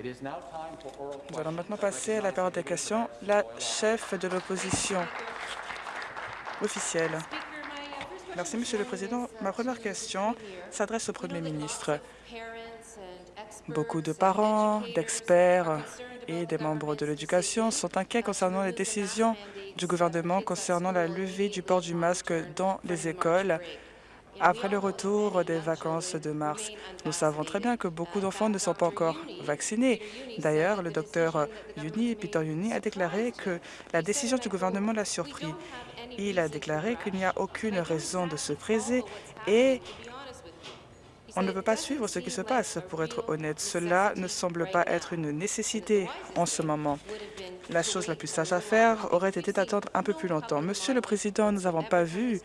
Nous allons maintenant passer à la période des questions. La chef de l'opposition officielle. Merci, Monsieur le Président. Ma première question s'adresse au Premier ministre. Beaucoup de parents, d'experts et des membres de l'éducation sont inquiets concernant les décisions du gouvernement concernant la levée du port du masque dans les écoles après le retour des vacances de mars. Nous savons très bien que beaucoup d'enfants ne sont pas encore vaccinés. D'ailleurs, le docteur Yuni, Peter Yuni, a déclaré que la décision du gouvernement l'a surpris. Il a déclaré qu'il n'y a aucune raison de se préser et on ne peut pas suivre ce qui se passe, pour être honnête. Cela ne semble pas être une nécessité en ce moment. La chose la plus sage à faire aurait été d'attendre un peu plus longtemps. Monsieur le Président, nous n'avons pas vu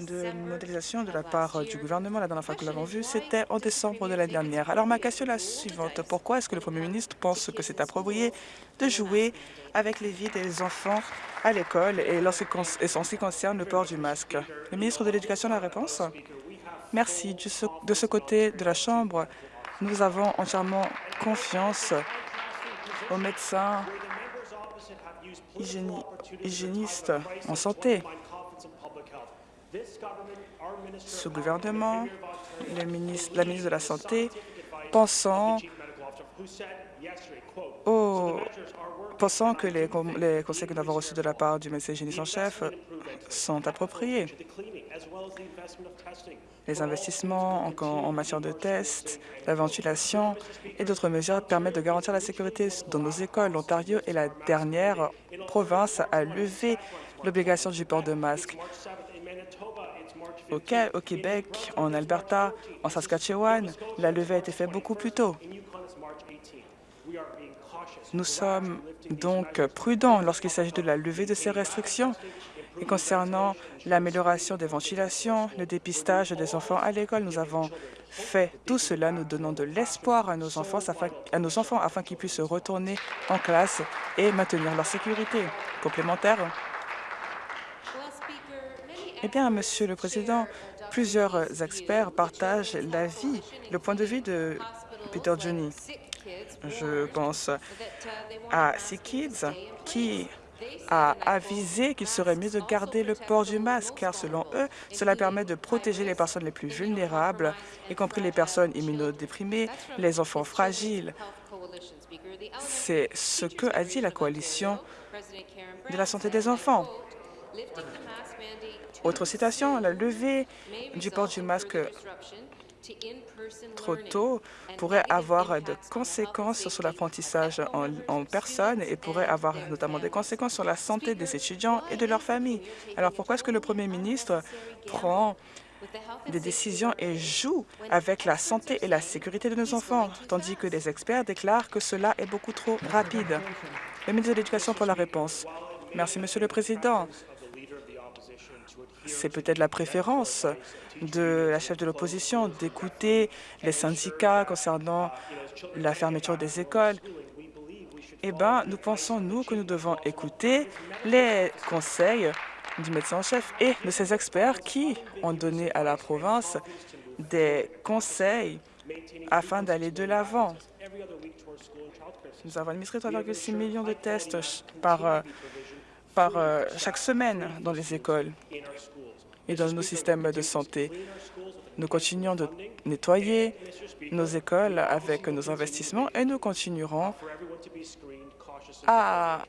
de modélisation de la part du gouvernement. La dernière fois que nous l'avons vu, c'était en décembre de l'année dernière. Alors, ma question est la suivante. Pourquoi est-ce que le Premier ministre pense que c'est approprié de jouer avec les vies des enfants à l'école et, en ce qui concerne le port du masque? Le ministre de l'Éducation a la réponse. Merci. De ce côté de la Chambre, nous avons entièrement confiance aux médecins hygiénistes en santé ce gouvernement, la ministre de la Santé, pensant, que les, conseils que nous avons reçus de la part du médecin hygiéniste en chef sont appropriés. Les investissements en, en matière de tests, la ventilation et d'autres mesures permettent de garantir la sécurité dans nos écoles. L'Ontario est la dernière province à lever l'obligation du port de masque au, Québec, en Alberta, en Saskatchewan, la levée a été faite beaucoup plus tôt. Nous sommes donc prudents lorsqu'il s'agit de la levée de ces restrictions et concernant l'amélioration des ventilations, le dépistage des enfants à l'école. Nous avons fait tout cela, nous donnons de l'espoir à nos enfants afin, à nos enfants afin qu'ils puissent retourner en classe et maintenir leur sécurité. Complémentaire eh bien, Monsieur le Président, plusieurs experts partagent l'avis, le point de vue de Peter Johnny. Je pense à Sea Kids qui a avisé qu'il serait mieux de garder le port du masque, car selon eux, cela permet de protéger les personnes les plus vulnérables, y compris les personnes immunodéprimées, les enfants fragiles. C'est ce que a dit la coalition de la santé des enfants. Autre citation, la levée du port du masque trop tôt pourrait avoir de conséquences sur l'apprentissage en, personne et pourrait avoir notamment des conséquences sur la santé des étudiants et de leurs familles. Alors pourquoi est-ce que le Premier ministre prend des décisions et joue avec la santé et la sécurité de nos enfants, tandis que les experts déclarent que cela est beaucoup trop rapide? Le ministre de l'Éducation pour la réponse. Merci, Monsieur le Président c'est peut-être la préférence de la chef de l'opposition d'écouter les syndicats concernant la fermeture des écoles. Eh bien, nous pensons, nous, que nous devons écouter les conseils du médecin en chef et de ces experts qui ont donné à la province des conseils afin d'aller de l'avant. Nous avons administré 3,6 millions de tests par, euh, par euh, chaque semaine dans les écoles et dans nos systèmes de santé. Nous continuons de nettoyer nos écoles avec nos investissements et nous continuerons à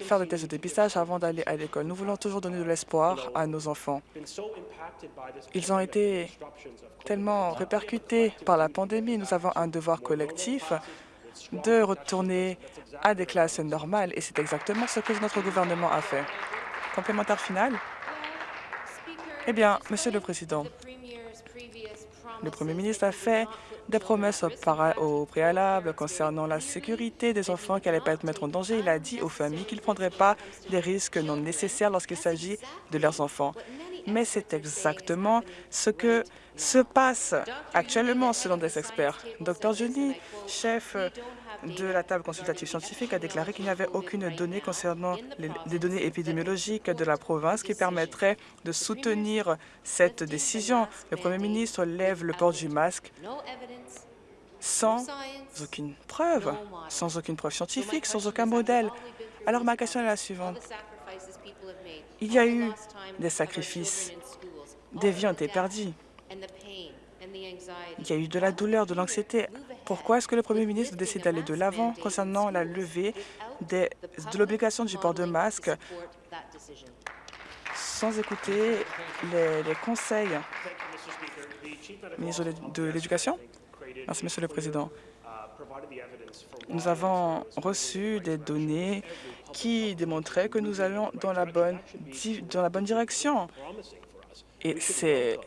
faire des tests de dépistage avant d'aller à l'école. Nous voulons toujours donner de l'espoir à nos enfants. Ils ont été tellement répercutés par la pandémie. Nous avons un devoir collectif de retourner à des classes normales et c'est exactement ce que notre gouvernement a fait. Complémentaire final eh bien, Monsieur le Président, le Premier ministre a fait des promesses au préalable concernant la sécurité des enfants qui n'allaient pas être mettre en danger. Il a dit aux familles qu'il ne prendraient pas des risques non nécessaires lorsqu'il s'agit de leurs enfants. Mais c'est exactement ce que se passe actuellement selon des experts. Dr Jolie, chef de la table consultative scientifique, a déclaré qu'il n'y avait aucune donnée concernant les, données épidémiologiques de la province qui permettrait de soutenir cette décision. Le premier ministre lève le port du masque sans aucune preuve, sans aucune preuve scientifique, sans aucun modèle. Alors ma question est la suivante. Il y a eu des sacrifices, des vies ont été perdues. Il y a eu de la douleur, de l'anxiété. Pourquoi est-ce que le Premier ministre décide d'aller de l'avant concernant la levée de l'obligation du port de masque sans écouter les, les conseils ministre de l'Éducation? Merci, Monsieur le Président. Nous avons reçu des données qui démontraient que nous allons dans la bonne, dans la bonne direction. Et c'est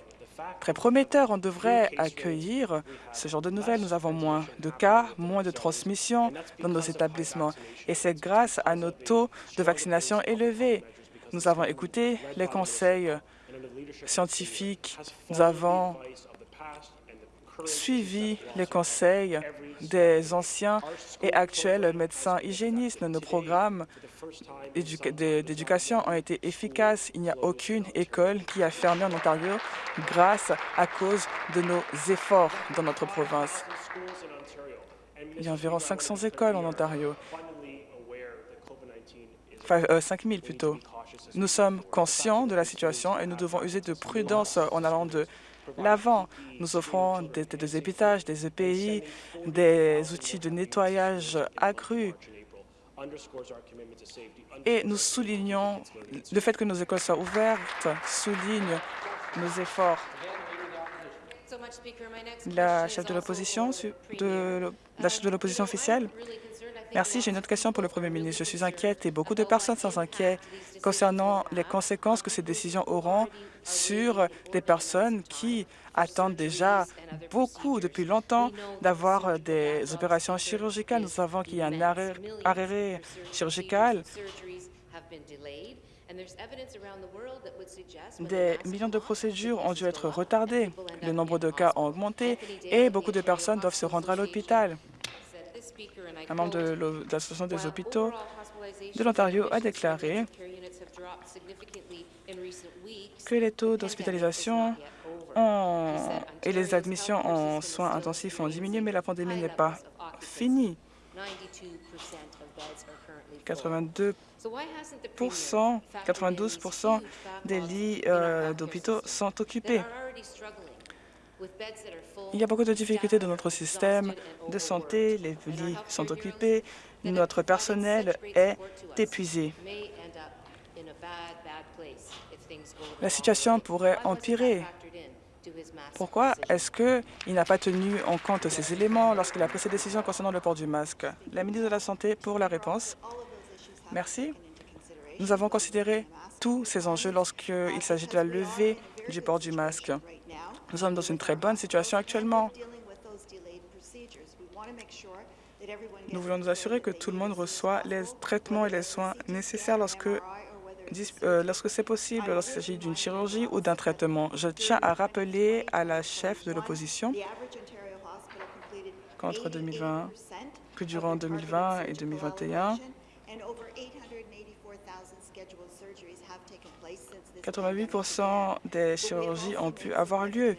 très prometteur. On devrait accueillir ce genre de nouvelles. Nous avons moins de cas, moins de transmission dans nos établissements. Et c'est grâce à nos taux de vaccination élevés. Nous avons écouté les conseils scientifiques. Nous avons suivi les conseils des anciens et actuels médecins hygiénistes. Nos programmes d'éducation ont été efficaces. Il n'y a aucune école qui a fermé en Ontario grâce à cause de nos efforts dans notre province. Il y a environ 500 écoles en Ontario, enfin, 5 000 plutôt. Nous sommes conscients de la situation et nous devons user de prudence en allant de l'avant. Nous offrons des, des épitages, des EPI, des outils de nettoyage accrus. Et nous soulignons le fait que nos écoles soient ouvertes, souligne nos efforts. La chef de l'opposition, de, la chef de l'opposition officielle, Merci. J'ai une autre question pour le Premier ministre. Je suis inquiète et beaucoup de personnes sont inquiètes concernant les conséquences que ces décisions auront sur des personnes qui attendent déjà beaucoup, depuis longtemps, d'avoir des opérations chirurgicales. Nous savons qu'il y a un arrêt, arrêt chirurgical des millions de procédures ont dû être retardées, le nombre de cas a augmenté et beaucoup de personnes doivent se rendre à l'hôpital. Un membre de l'Association des hôpitaux de l'Ontario a déclaré que les taux d'hospitalisation et les admissions en soins intensifs ont diminué, mais la pandémie n'est pas finie. 82 92% des lits euh, d'hôpitaux sont occupés? Il y a beaucoup de difficultés dans notre système de santé, les lits sont occupés, notre personnel est épuisé. La situation pourrait empirer. Pourquoi est-ce qu'il n'a pas tenu en compte ces éléments lorsqu'il a pris ses décisions concernant le port du masque? La ministre de la Santé pour la réponse. Merci. Nous avons considéré tous ces enjeux lorsqu'il s'agit de la levée du port du masque. Nous sommes dans une très bonne situation actuellement. Nous voulons nous assurer que tout le monde reçoit les traitements et les soins nécessaires lorsque, euh, lorsque c'est possible, lorsqu'il s'agit d'une chirurgie ou d'un traitement. Je tiens à rappeler à la chef de l'opposition qu'entre 2020, que durant 2020 et 2021, 88% des chirurgies ont pu avoir lieu.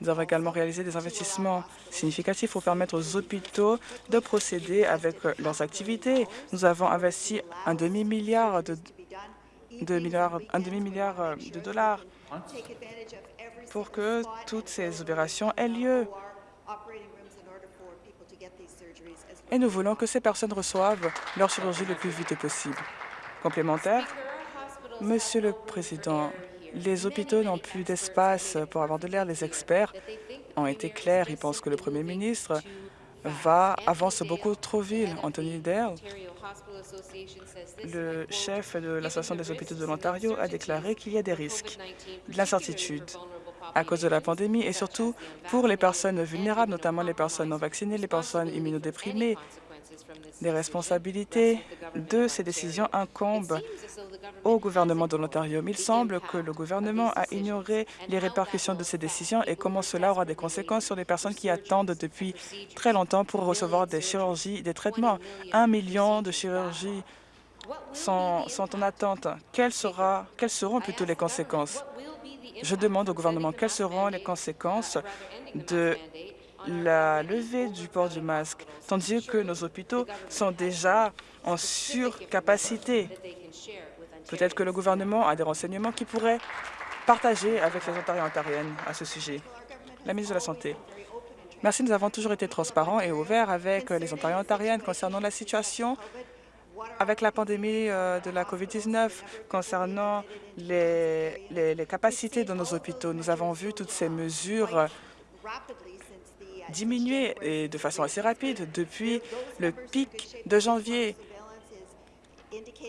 Nous avons également réalisé des investissements significatifs pour permettre aux hôpitaux de procéder avec leurs activités. Nous avons investi un demi-milliard de, un demi-milliard de dollars pour que toutes ces opérations aient lieu. Et nous voulons que ces personnes reçoivent leur chirurgie le plus vite possible. Complémentaire, Monsieur le Président, les hôpitaux n'ont plus d'espace pour avoir de l'air. Les experts ont été clairs. Ils pensent que le Premier ministre va avance beaucoup trop vite. Anthony Dale, le chef de l'Association des hôpitaux de l'Ontario, a déclaré qu'il y a des risques, de l'incertitude à cause de la pandémie et surtout pour les personnes vulnérables, notamment les personnes non vaccinées, les personnes immunodéprimées, Les responsabilités de ces décisions incombent au gouvernement de l'Ontario. Il semble que le gouvernement a ignoré les répercussions de ces décisions et comment cela aura des conséquences sur les personnes qui attendent depuis très longtemps pour recevoir des chirurgies, des traitements. Un million de chirurgies sont, en attente. Quelles seront plutôt les conséquences? Je demande au gouvernement quelles seront les conséquences de la levée du port du masque, tandis que nos hôpitaux sont déjà en surcapacité. Peut-être que le gouvernement a des renseignements qui pourraient partager avec les Ontariens et Ontariennes à ce sujet. La ministre de la Santé. Merci, nous avons toujours été transparents et ouverts avec les Ontariens et Ontariennes concernant la situation avec la pandémie euh, de la COVID-19, concernant les, les, les capacités de nos hôpitaux. Nous avons vu toutes ces mesures diminuer et de façon assez rapide depuis le pic de janvier.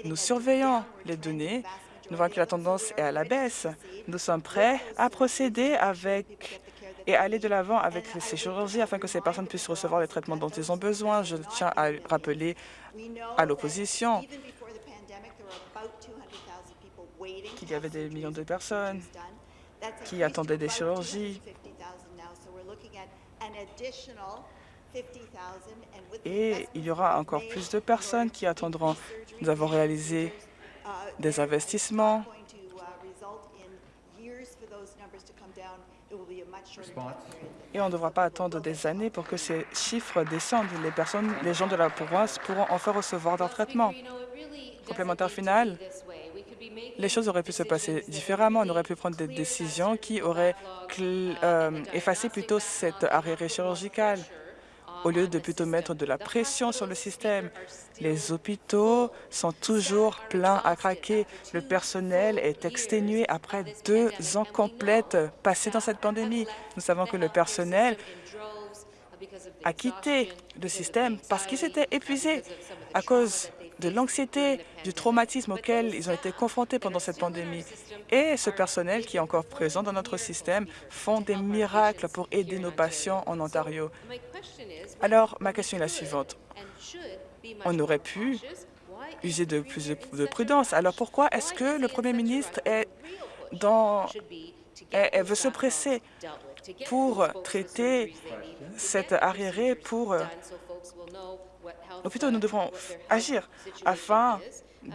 Nous surveillons les données. Nous voyons que la tendance est à la baisse. Nous sommes prêts à procéder avec et aller de l'avant avec ces chirurgies afin que ces personnes puissent recevoir les traitements dont ils ont besoin. Je tiens à rappeler à l'opposition qu'il y avait des millions de personnes qui attendaient des chirurgies et il y aura encore plus de personnes qui attendront. Nous avons réalisé des investissements et on ne devra pas attendre des années pour que ces chiffres descendent. Les personnes, les gens de la province pourront enfin recevoir leur traitement. Complémentaire final, les choses auraient pu se passer différemment. On aurait pu prendre des décisions qui auraient euh, effacé plutôt cet arrêt chirurgical au lieu de plutôt mettre de la pression sur le système. Les hôpitaux sont toujours pleins à craquer. Le personnel est exténué après deux ans complètes passés dans cette pandémie. Nous savons que le personnel a quitté le système parce qu'il s'était épuisé à cause de l'anxiété, du traumatisme auquel ils ont été confrontés pendant cette pandémie. Et ce personnel qui est encore présent dans notre système font des miracles pour aider nos patients en Ontario. Alors, ma question est la suivante. On aurait pu user de plus de prudence. Alors, pourquoi est-ce que le premier ministre veut se presser pour traiter cet arriéré pour plutôt nous devons agir afin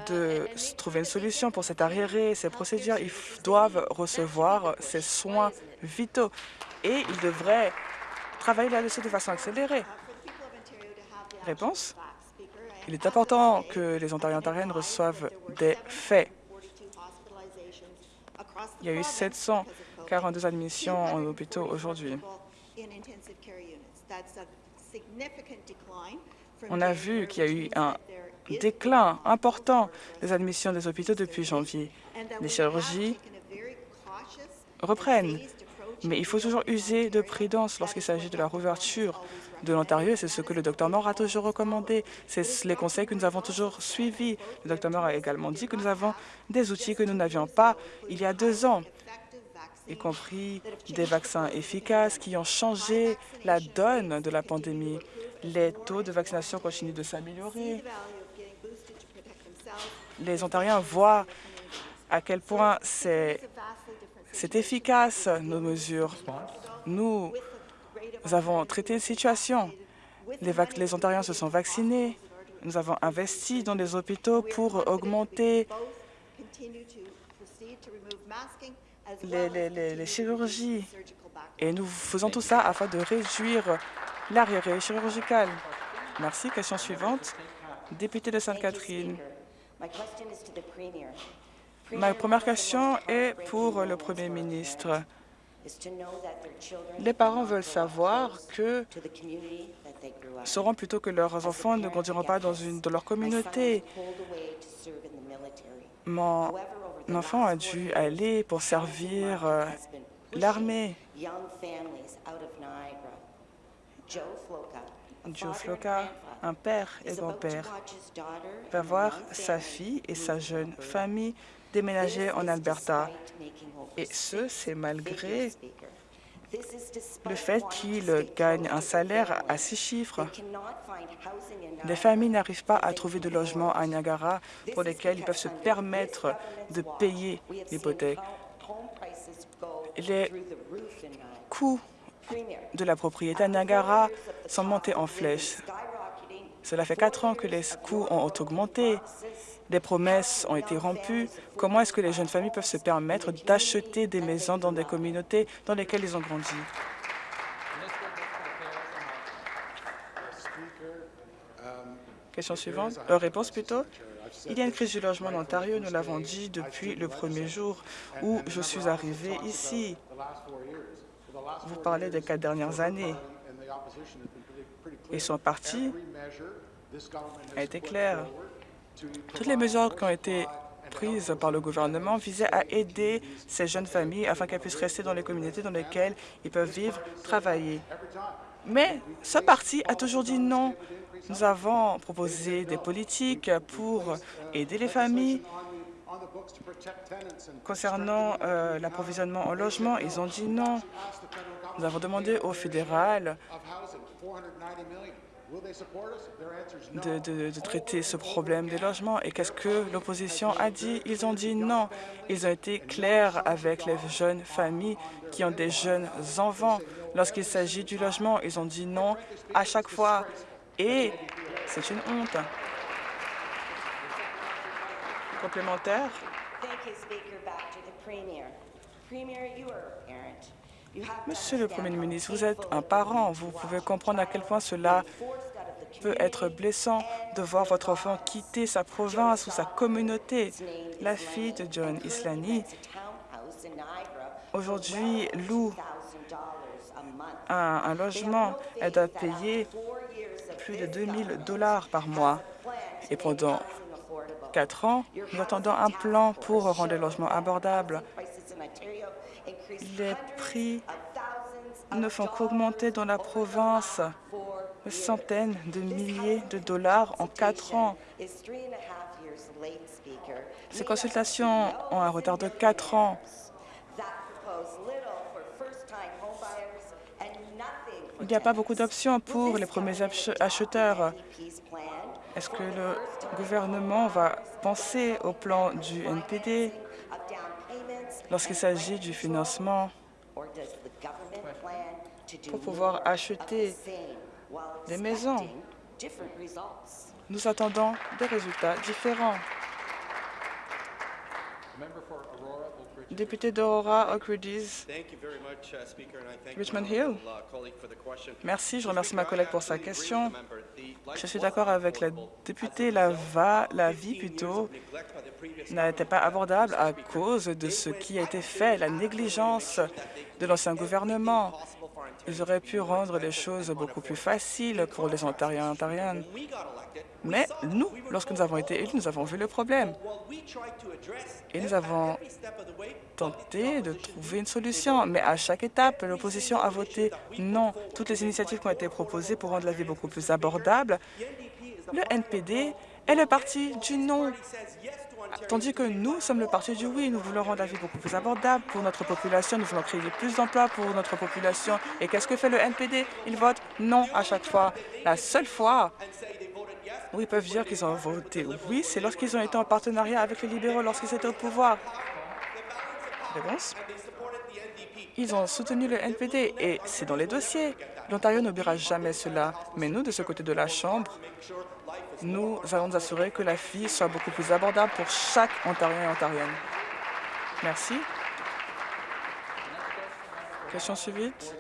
de trouver une solution pour cet arriéré, ces procédures. Ils doivent recevoir ces soins vitaux et ils devraient travailler là-dessus de façon accélérée. Réponse Il est important que les Ontariens et Ontariennes reçoivent des faits. Il y a eu 742 admissions en hôpitaux aujourd'hui. On a vu qu'il y a eu un déclin important des admissions des hôpitaux depuis janvier. Les chirurgies reprennent, mais il faut toujours user de prudence lorsqu'il s'agit de la rouverture de l'Ontario. C'est ce que le Dr Moore a toujours recommandé. C'est les conseils que nous avons toujours suivis. Le Dr Moore a également dit que nous avons des outils que nous n'avions pas il y a deux ans y compris des vaccins efficaces qui ont changé la donne de la pandémie. Les taux de vaccination continuent de s'améliorer. Les Ontariens voient à quel point c'est efficace, nos mesures. Nous, avons traité la situation. Les, les Ontariens se sont vaccinés. Nous avons investi dans les hôpitaux pour augmenter les, chirurgies. Et nous faisons tout ça afin de réduire l'arriéré chirurgical. Merci. Question suivante. Député de Sainte-Catherine. Ma première question est pour le Premier ministre. Les parents veulent savoir que sauront plutôt que leurs enfants ne grandiront pas dans, une, dans leur communauté. Mon enfant a dû aller pour servir euh, l'armée. Joe Floca, un père et grand-père, va voir sa fille et sa jeune famille déménager en Alberta. Et ce, c'est malgré le fait qu'ils gagnent un salaire à six chiffres. Les familles n'arrivent pas à trouver de logement à Niagara pour lesquels ils peuvent se permettre de payer l'hypothèque. Les coûts de la propriété à Niagara sont montés en flèche. Cela fait quatre ans que les coûts ont augmenté, des promesses ont été rompues. Comment est-ce que les jeunes familles peuvent se permettre d'acheter des maisons dans des communautés dans lesquelles ils ont grandi? Question suivante. Euh, réponse plutôt. Il y a une crise du logement en Ontario, nous l'avons dit depuis le premier jour où je suis arrivé ici. Vous parlez des quatre dernières années. Et son parti a été clair. Toutes les mesures qui ont été prises par le gouvernement visaient à aider ces jeunes familles afin qu'elles puissent rester dans les communautés dans lesquelles ils peuvent vivre, travailler. Mais ce parti a toujours dit non. Nous avons proposé des politiques pour aider les familles. Concernant euh, l'approvisionnement en logement, ils ont dit non. Nous avons demandé au fédéral de, de, traiter ce problème des logements. Et qu'est-ce que l'opposition a dit? Ils ont dit non. Ils ont été clairs avec les jeunes familles qui ont des jeunes enfants. Lorsqu'il s'agit du logement, ils ont dit non à chaque fois. Et c'est une honte. Complémentaire. Monsieur le Premier ministre, vous êtes un parent. Vous pouvez comprendre à quel point cela peut être blessant de voir votre enfant quitter sa province ou sa communauté. La fille de John Islani, aujourd'hui, loue un, un logement. Elle doit payer plus de 2 000 dollars par mois. Et pendant quatre ans, nous attendons un plan pour rendre les logements abordables. Les prix ne font qu'augmenter dans la province centaines de milliers de dollars en quatre ans. Ces consultations ont un retard de quatre ans. Il n'y a pas beaucoup d'options pour les premiers acheteurs. Est-ce que le gouvernement va penser au plan du NPD lorsqu'il s'agit du financement pour pouvoir acheter des maisons. Nous attendons des résultats différents. Député d'Aurora, Oak Ridges, Richmond Hill. Merci, je remercie ma collègue pour sa question. Je suis d'accord avec la députée, la vie plutôt n'était pas abordable à cause de ce qui a été fait, la négligence de l'ancien gouvernement. Auraient pu rendre les choses beaucoup plus faciles pour les Ontariens et Ontariennes. Mais nous, lorsque nous avons été élus, nous avons vu le problème. Et nous avons tenté de trouver une solution. Mais à chaque étape, l'opposition a voté non. Toutes les initiatives qui ont été proposées pour rendre la vie beaucoup plus abordable, le NPD est le parti du non. Tandis que nous sommes le parti du oui. Nous voulons rendre la vie beaucoup plus abordable pour notre population. Nous voulons créer plus d'emplois pour notre population. Et qu'est-ce que fait le NPD Il vote non à chaque fois. La seule fois où ils peuvent dire qu'ils ont voté oui, c'est lorsqu'ils ont été en partenariat avec les libéraux lorsqu'ils étaient au pouvoir. Réponse? Ils ont soutenu le NPD et c'est dans les dossiers. L'Ontario n'oubliera jamais cela. Mais nous, de ce côté de la Chambre, nous allons nous assurer que la vie soit beaucoup plus abordable pour chaque Ontarien et Ontarienne. Merci. Question suivante.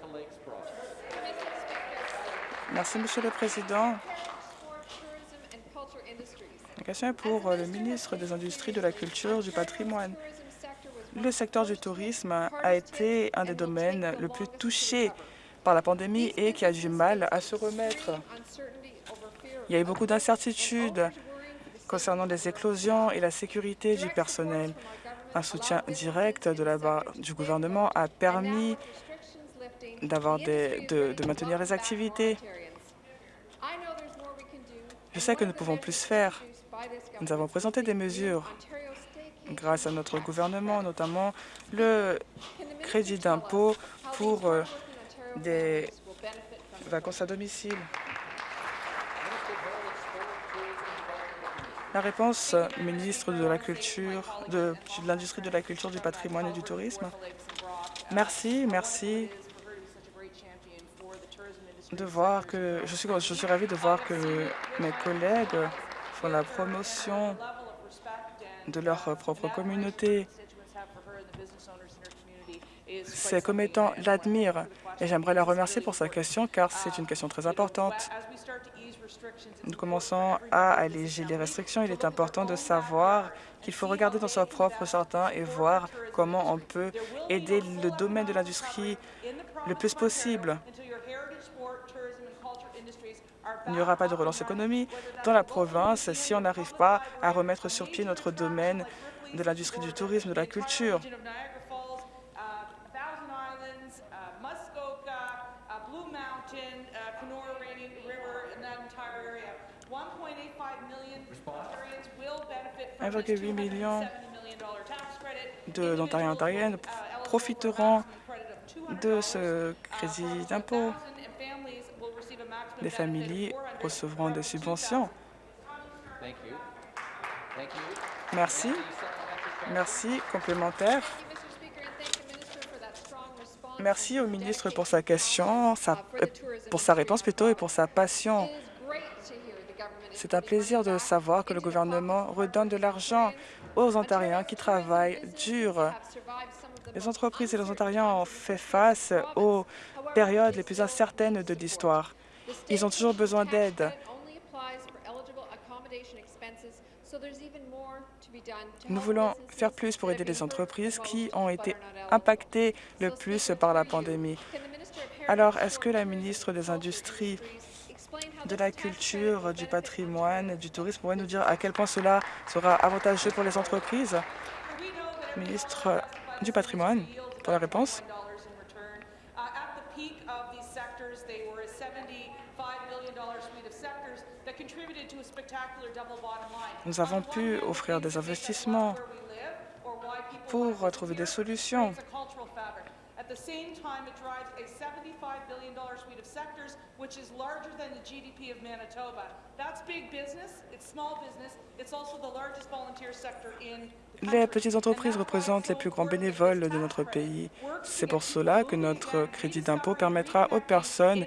Merci, Monsieur le Président. La question est pour le ministre des Industries, de la Culture, du patrimoine. Le secteur du tourisme a été un des domaines le plus touchés par la pandémie et qui a du mal à se remettre. Il y a eu beaucoup d'incertitudes concernant les éclosions et la sécurité du personnel. Un soutien direct de la du gouvernement a permis de, de maintenir les activités. Je sais que nous pouvons plus faire. Nous avons présenté des mesures grâce à notre gouvernement, notamment le crédit d'impôt pour euh, des vacances à domicile. La réponse, ministre de la Culture, de, l'Industrie de la Culture, du Patrimoine et du Tourisme. Merci, merci de voir que je suis, je suis ravie de voir que mes collègues font la promotion de leur propre communauté. Ces commettants l'admirent et j'aimerais la remercier pour sa question car c'est une question très importante. Nous commençons à alléger les restrictions. Il est important de savoir qu'il faut regarder dans son propre sortant et voir comment on peut aider le domaine de l'industrie le plus possible. Il n'y aura pas de relance économique dans la province si on n'arrive pas à remettre sur pied notre domaine de l'industrie du tourisme, de la culture. 1,8 million d'Ontariens et Ontariennes profiteront de ce crédit d'impôt. Les familles recevront des subventions. Merci. Merci. Complémentaire. Merci au ministre pour sa question, euh, pour sa réponse plutôt et pour sa passion. C'est un plaisir de savoir que le gouvernement redonne de l'argent aux Ontariens qui travaillent dur. Les entreprises et les Ontariens ont fait face aux périodes les plus incertaines de l'histoire. Ils ont toujours besoin d'aide. Nous voulons faire plus pour aider les entreprises qui ont été impactées le plus par la pandémie. Alors, est-ce que la ministre des Industries, de la culture, du patrimoine, du tourisme. Pourrait nous dire à quel point cela sera avantageux pour les entreprises. Ministre du patrimoine, pour la réponse. Nous avons pu offrir des investissements pour trouver des solutions? Les petites entreprises représentent les plus grands bénévoles de notre pays. C'est pour cela que notre crédit d'impôt permettra aux personnes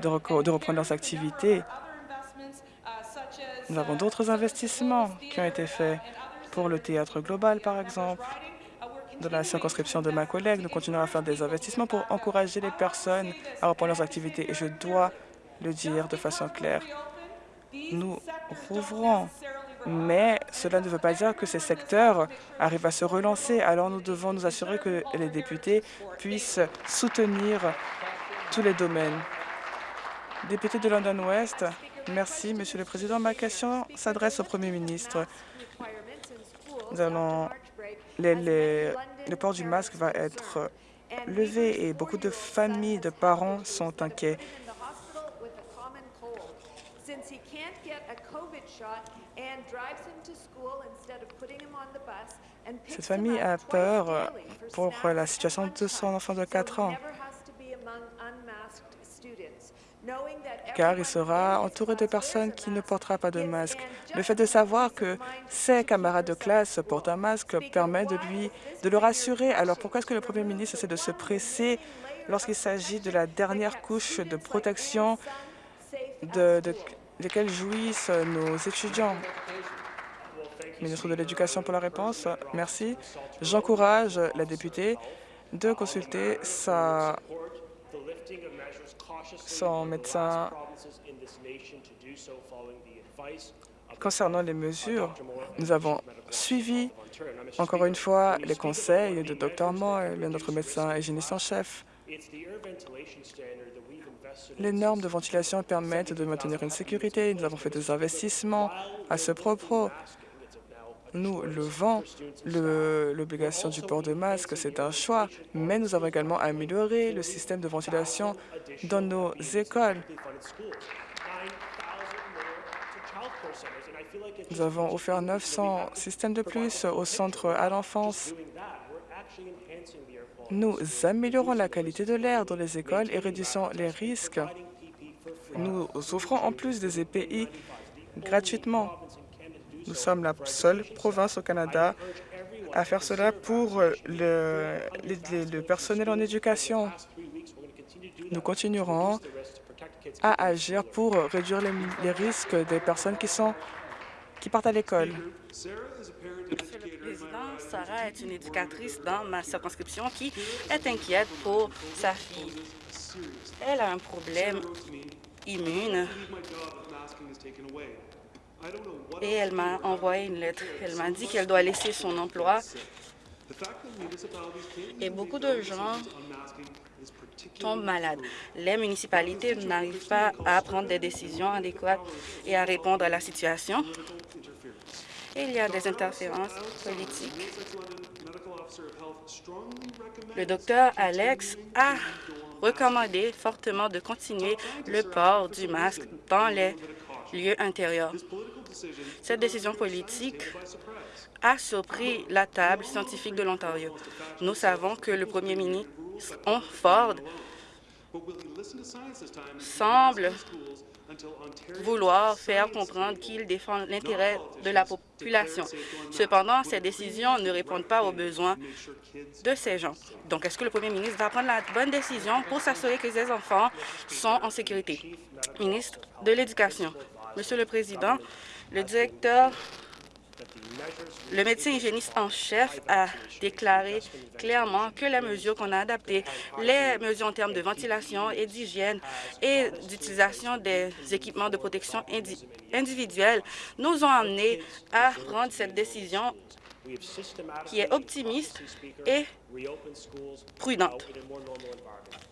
de, de reprendre leurs activités nous avons d'autres investissements qui ont été faits pour le théâtre global, par exemple. Dans la circonscription de ma collègue, nous continuons à faire des investissements pour encourager les personnes à reprendre leurs activités. Et je dois le dire de façon claire. Nous rouvrons, mais cela ne veut pas dire que ces secteurs arrivent à se relancer. Alors nous devons nous assurer que les députés puissent soutenir tous les domaines. Député de London West, Merci, Monsieur le Président. Ma question s'adresse au Premier ministre. Le port du masque va être levé et beaucoup de familles, de parents sont inquiets. Cette famille a peur pour la situation de son enfant de 4 ans car il sera entouré de personnes qui ne porteront pas de masque. Le fait de savoir que ses camarades de classe portent un masque permet de lui de le rassurer. Alors pourquoi est-ce que le Premier ministre essaie de se presser lorsqu'il s'agit de la dernière couche de protection de, jouissent nos étudiants? Ministre de l'Éducation pour la réponse. Merci. J'encourage la députée de consulter sa son médecin concernant les mesures. Nous avons suivi encore une fois les conseils de Dr Moore, notre médecin hygiéniste en chef. Les normes de ventilation permettent de maintenir une sécurité. Nous avons fait des investissements à ce propos. Nous levons l'obligation du port de masque, c'est un choix, mais nous avons également amélioré le système de ventilation dans nos écoles. Nous avons offert 900 systèmes de plus au centre à l'enfance Nous améliorons la qualité de l'air dans les écoles et réduisons les risques. Nous offrons en plus des EPI gratuitement. Nous sommes la seule province au Canada à faire cela pour le, le, personnel en éducation. Nous continuerons à agir pour réduire les, les risques des personnes qui, sont, qui partent à l'école. Monsieur le Président, Sarah est une éducatrice dans ma circonscription qui est inquiète pour sa fille. Elle a un problème immune et elle m'a envoyé une lettre. Elle m'a dit qu'elle doit laisser son emploi et beaucoup de gens tombent malades. Les municipalités n'arrivent pas à prendre des décisions adéquates et à répondre à la situation. Il y a des interférences politiques. Le docteur Alex a recommandé fortement de continuer le port du masque dans les lieux intérieurs. Cette décision politique a surpris la table scientifique de l'Ontario. Nous savons que le premier ministre Ford semble vouloir faire comprendre qu'il défend l'intérêt de la population. Cependant, ces décisions ne répondent pas aux besoins de ces gens. Donc, est-ce que le premier ministre va prendre la bonne décision pour s'assurer que ces enfants sont en sécurité? Ministre de l'Éducation. Monsieur le Président, le directeur le médecin hygiéniste en chef a déclaré clairement que les mesures qu'on a adaptées, les mesures en termes de ventilation et d'hygiène et d'utilisation des équipements de protection individuelle nous ont amenés à prendre cette décision qui est optimiste et prudente.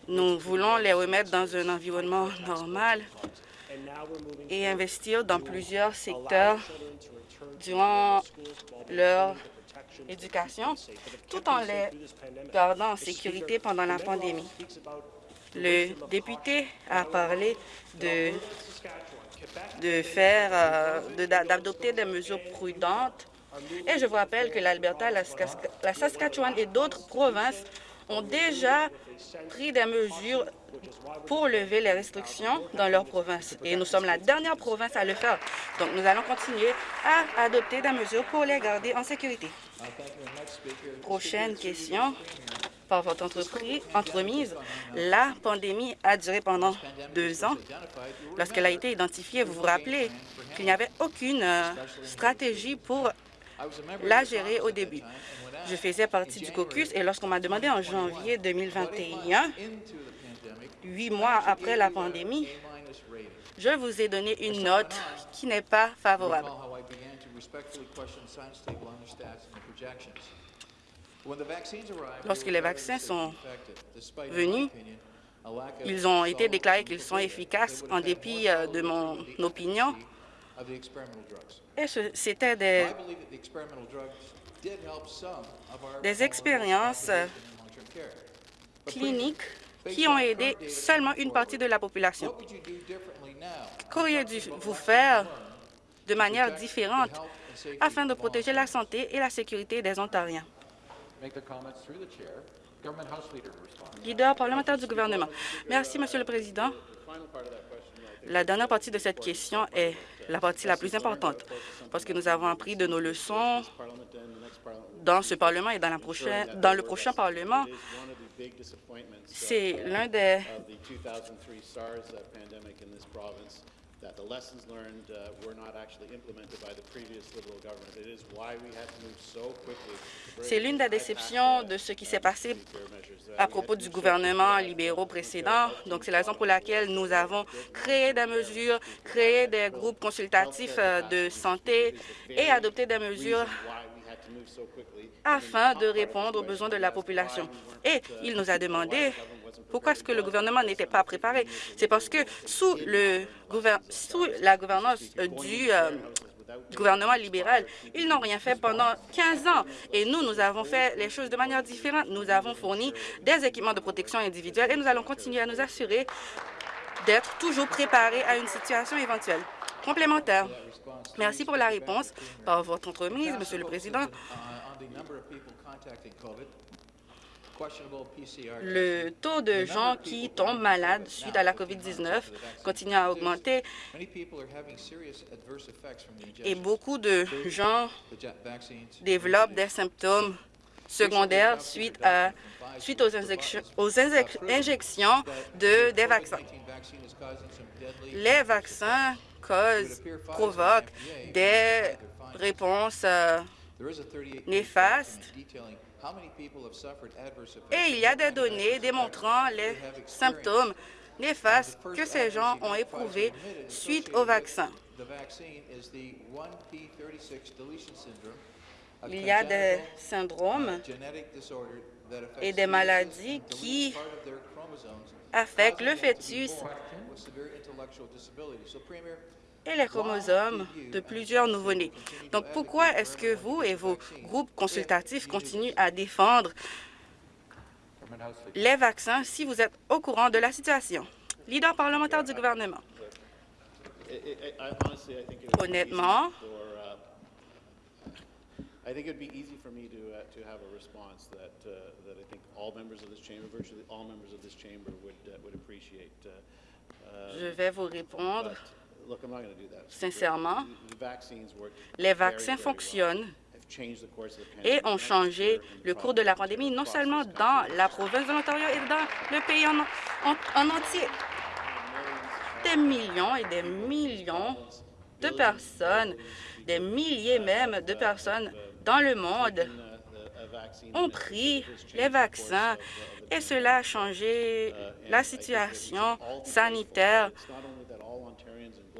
Nous voulons les remettre dans un environnement normal et investir dans plusieurs secteurs durant leur éducation, tout en les gardant en sécurité pendant la pandémie. Le député a parlé de, de faire, euh, d'adopter des mesures prudentes et je vous rappelle que l'Alberta, la Saskatchewan et d'autres provinces ont déjà pris des mesures pour lever les restrictions dans leur province. Et nous sommes la dernière province à le faire. Donc, nous allons continuer à adopter des mesures pour les garder en sécurité. Prochaine question. Par votre entreprise, entremise, la pandémie a duré pendant deux ans. Lorsqu'elle a été identifiée, vous vous rappelez qu'il n'y avait aucune euh, stratégie pour la gérer au début. Je faisais partie du caucus et lorsqu'on m'a demandé en janvier 2021, huit mois après la pandémie, je vous ai donné une note qui n'est pas favorable. Lorsque les vaccins sont venus, ils ont été déclarés qu'ils sont efficaces en dépit euh, de mon opinion. Et c'était des, des expériences cliniques qui ont aidé seulement une partie de la population. Qu'auriez-vous faire de manière différente afin de protéger la santé et la sécurité des Ontariens? Leader parlementaire du gouvernement. Merci, Monsieur le Président. La dernière partie de cette question est la partie la plus importante, parce que nous avons appris de nos leçons dans ce Parlement et dans, dans le prochain Parlement c'est l'un des c'est l'une des déceptions de ce qui s'est passé à propos du gouvernement libéraux précédent. Donc, c'est la raison pour laquelle nous avons créé des mesures, créé des groupes consultatifs euh, de santé et adopté des mesures afin de répondre aux besoins de la population. Et il nous a demandé pourquoi est-ce que le gouvernement n'était pas préparé? C'est parce que sous, le sous la gouvernance euh, du euh, gouvernement libéral, ils n'ont rien fait pendant 15 ans. Et nous, nous avons fait les choses de manière différente. Nous avons fourni des équipements de protection individuelle et nous allons continuer à nous assurer d'être toujours préparés à une situation éventuelle. Complémentaire. Merci pour la réponse par votre entremise, Monsieur le Président. Le taux de gens qui tombent malades suite à la COVID-19 continue à augmenter et beaucoup de gens développent des symptômes secondaires suite, à, suite aux, injections, aux injections de, des vaccins. Les vaccins causent, provoquent des réponses euh, néfastes. Et il y a des données démontrant les symptômes néfastes que ces gens ont éprouvés suite au vaccin. Il y a des syndromes et des maladies qui affectent le fœtus et les chromosomes de plusieurs nouveau-nés. Donc, pourquoi est-ce que vous et vos groupes consultatifs continuent à défendre les vaccins si vous êtes au courant de la situation? Leader parlementaire du gouvernement. Honnêtement, I think it would be easy for me to, uh, to have a response that, uh, that I think all members of this chamber, virtually all members of this chamber would, uh, would appreciate. Uh, uh, Je vais vous répondre sincèrement. Les vaccins fonctionnent et ont changé le cours de la pandémie, non seulement dans la province de l'Ontario et dans le pays en, en, en entier. Des millions et des millions de personnes, des milliers même de personnes dans le monde ont pris les vaccins et cela a changé la situation sanitaire.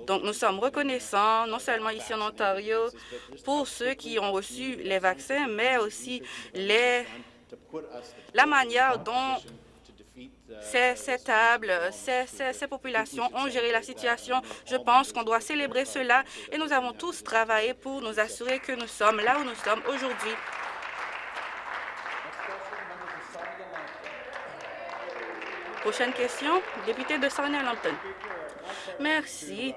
Donc, nous sommes reconnaissants, non seulement ici en Ontario, pour ceux qui ont reçu les vaccins, mais aussi les, la manière dont ces, tables, ces, populations ont géré la situation. Je pense qu'on doit célébrer cela et nous avons tous travaillé pour nous assurer que nous sommes là où nous sommes aujourd'hui. Prochaine question, député de Sarnia-Lambton. Merci.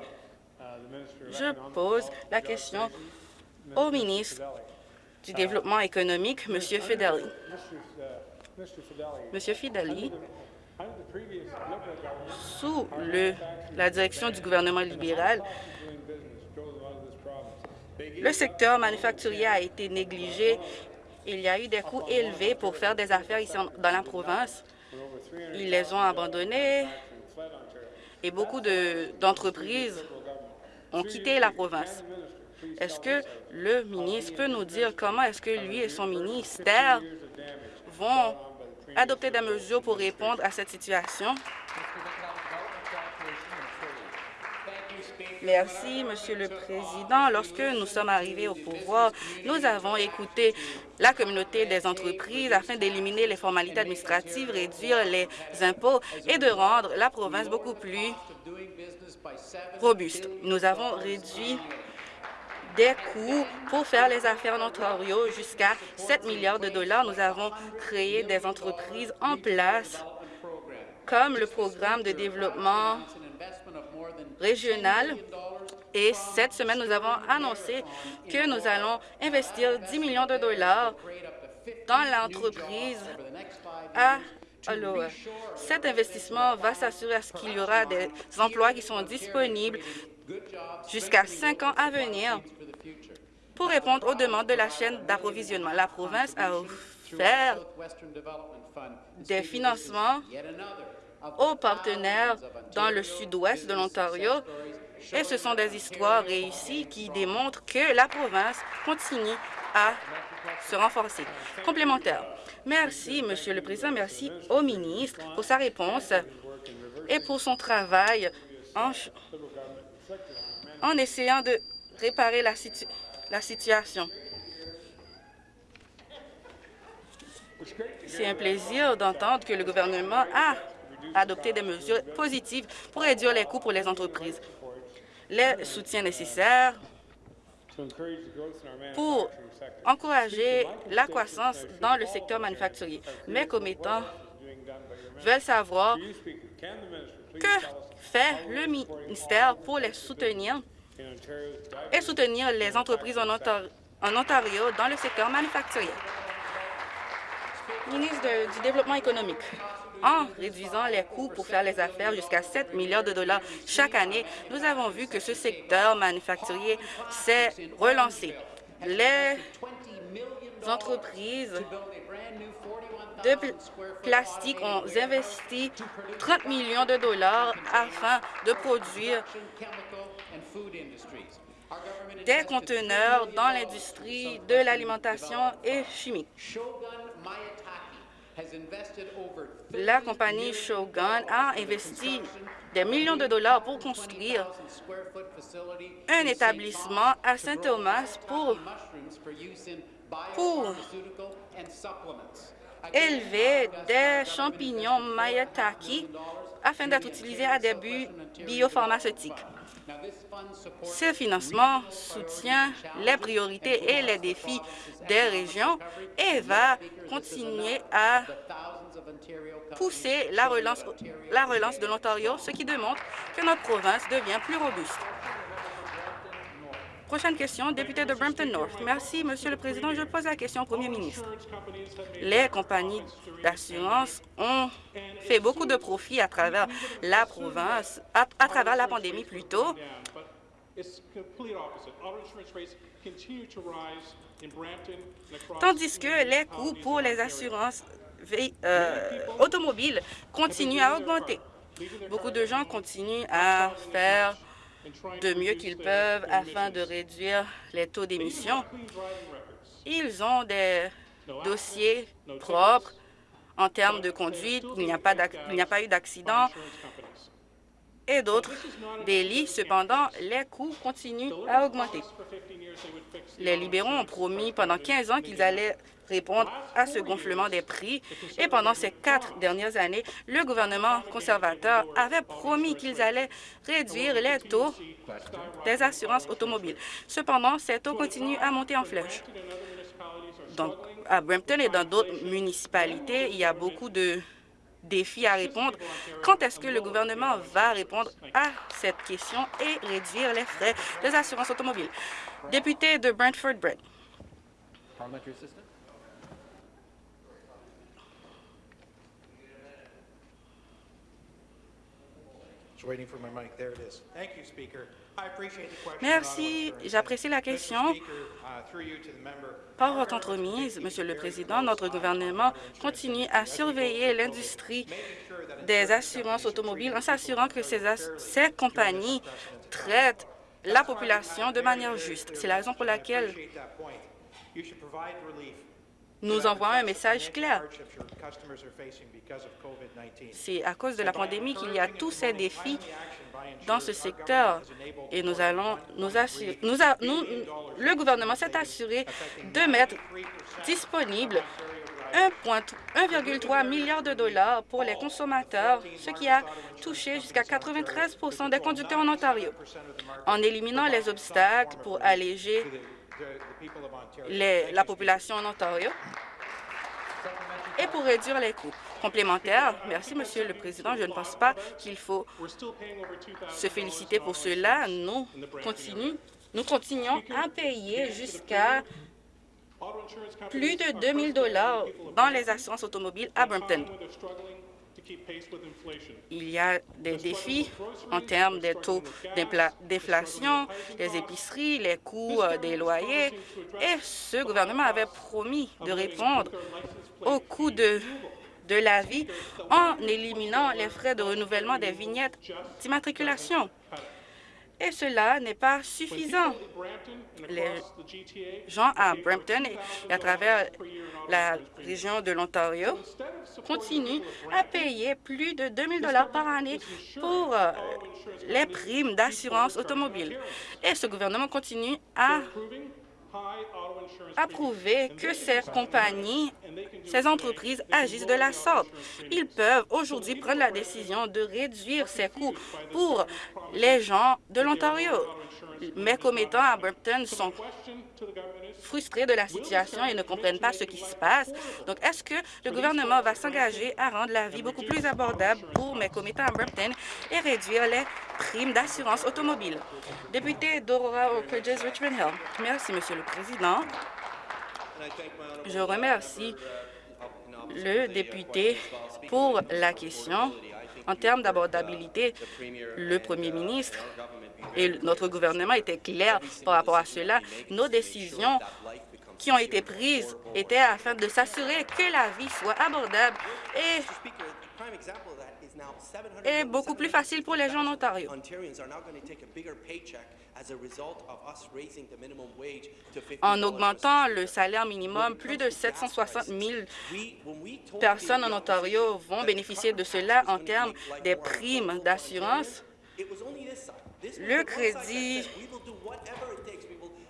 Je pose la question au ministre du Développement économique, M. Fideli. Monsieur Fideli, sous le, la direction du gouvernement libéral, le secteur manufacturier a été négligé. Il y a eu des coûts élevés pour faire des affaires ici dans la province. Ils les ont abandonnés et beaucoup d'entreprises ont quitté la province. Est-ce que le ministre peut nous dire comment est-ce que lui et son ministère vont adopter des mesures pour répondre à cette situation? Merci, Monsieur le Président. Lorsque nous sommes arrivés au pouvoir, nous avons écouté la communauté des entreprises afin d'éliminer les formalités administratives, réduire les impôts et de rendre la province beaucoup plus robuste. Nous avons réduit des coûts pour faire les affaires en Ontario jusqu'à 7 milliards de dollars. Nous avons créé des entreprises en place comme le programme de développement régional. Et cette semaine, nous avons annoncé que nous allons investir 10 millions de dollars dans l'entreprise à alors, cet investissement va s'assurer à ce qu'il y aura des emplois qui sont disponibles jusqu'à cinq ans à venir pour répondre aux demandes de la chaîne d'approvisionnement. La province a offert des financements aux partenaires dans le sud-ouest de l'Ontario et ce sont des histoires réussies qui démontrent que la province continue à se renforcer. Complémentaire. Merci, Monsieur le Président. Merci au ministre pour sa réponse et pour son travail en, en essayant de réparer la, situ la situation. C'est un plaisir d'entendre que le gouvernement a adopté des mesures positives pour réduire les coûts pour les entreprises. Les soutiens nécessaires pour encourager la croissance dans le secteur manufacturier. Mes commettants veulent savoir que fait le ministère pour les soutenir et soutenir les entreprises en Ontario, dans le secteur manufacturier. ministre du Développement économique, en réduisant les coûts pour faire les affaires jusqu'à 7 milliards de dollars chaque année, nous avons vu que ce secteur manufacturier s'est relancé. Les entreprises de pl- plastique ont investi 30 millions de dollars afin de produire des conteneurs dans l'industrie de l'alimentation et chimique. La compagnie Shogun a investi des millions de dollars pour construire un établissement à Saint-Thomas pour, pour élever des champignons Mayataki afin d'être utilisés à des buts biopharmaceutiques. Ce financement soutient les priorités et les défis des régions et va continuer à pousser la relance, la relance de l'Ontario, ce qui démontre que notre province devient plus robuste. Prochaine question, député de Brampton North. Merci, Monsieur le Président. Je pose la question au Premier ministre. Les compagnies d'assurance ont fait beaucoup de profits à travers la province, à, travers la pandémie plutôt, tandis que les coûts pour les assurances euh, automobiles continuent à augmenter. Beaucoup de gens continuent à faire de mieux qu'ils peuvent afin de réduire les taux d'émission. Ils ont des dossiers propres en termes de conduite, il n'y a pas eu d'accident et d'autres délits. Cependant, les coûts continuent à augmenter. Les libéraux ont promis pendant 15 ans qu'ils allaient répondre à ce gonflement des prix. Et pendant ces quatre dernières années, le gouvernement conservateur avait promis qu'ils allaient réduire les taux des assurances automobiles. Cependant, ces taux continuent à monter en flèche. Donc, à Brampton et dans d'autres municipalités, il y a beaucoup de défis à répondre. Quand est-ce que le gouvernement va répondre à cette question et réduire les frais des assurances automobiles? Député de for my mic. There it is. Thank you, Speaker. Merci. J'apprécie la question. Uh. Par votre entremise, Monsieur le Président, notre gouvernement continue à surveiller l'industrie des assurances automobiles en s'assurant que ces, ces compagnies traitent la population de manière juste. C'est la raison pour laquelle nous envoyons un message clair. Hardships your customers are facing because of COVID-19. C'est à cause de la pandémie qu'il y a tous ces défis dans ce secteur et nous allons nous assurer, nous- le gouvernement s'est assuré de mettre disponible 1,3 milliard de dollars pour les consommateurs, ce qui a touché jusqu'à 93% des conducteurs en Ontario. En éliminant les obstacles pour alléger Les- la population en Ontario et pour réduire les coûts complémentaires. Merci, Monsieur le Président. Je ne pense pas qu'il faut se féliciter pour cela. Nous continuons, nous continuons à payer jusqu'à plus de 2 000 dollars dans les assurances automobiles à Brampton. Il y a des défis en termes des taux d'inflation, les épiceries, les coûts euh, des loyers, et ce gouvernement avait promis de répondre aux coûts de, de la vie en éliminant les frais de renouvellement des vignettes d'immatriculation. Et cela n'est pas suffisant. Les gens à Brampton et à travers la région de l'Ontario continuent à payer plus de 2 000 par année pour euh, les primes d'assurance automobile. Et ce gouvernement continue à approuver que ces compagnies, ces entreprises agissent de la sorte. Ils peuvent aujourd'hui prendre la décision de réduire ces coûts pour les gens de l'Ontario. Mes commettants à Brampton sont frustrés de la situation et ne comprennent pas ce qui se passe. Donc, est-ce que le gouvernement va s'engager à rendre la vie beaucoup plus abordable pour mes commettants à Brampton et réduire les primes d'assurance automobile? Député d'Aurora Oak Ridges, Richmond Hill. Merci, Monsieur le Président. Je remercie le député pour la question. En termes d'abordabilité, le premier ministre et notre gouvernement étaient clairs par rapport à cela. Nos décisions qui ont été prises étaient afin de s'assurer que la vie soit abordable et, beaucoup plus facile pour les gens en Ontario. En augmentant le salaire minimum, plus de 760 000 personnes en Ontario vont bénéficier de cela en termes des primes d'assurance. Le crédit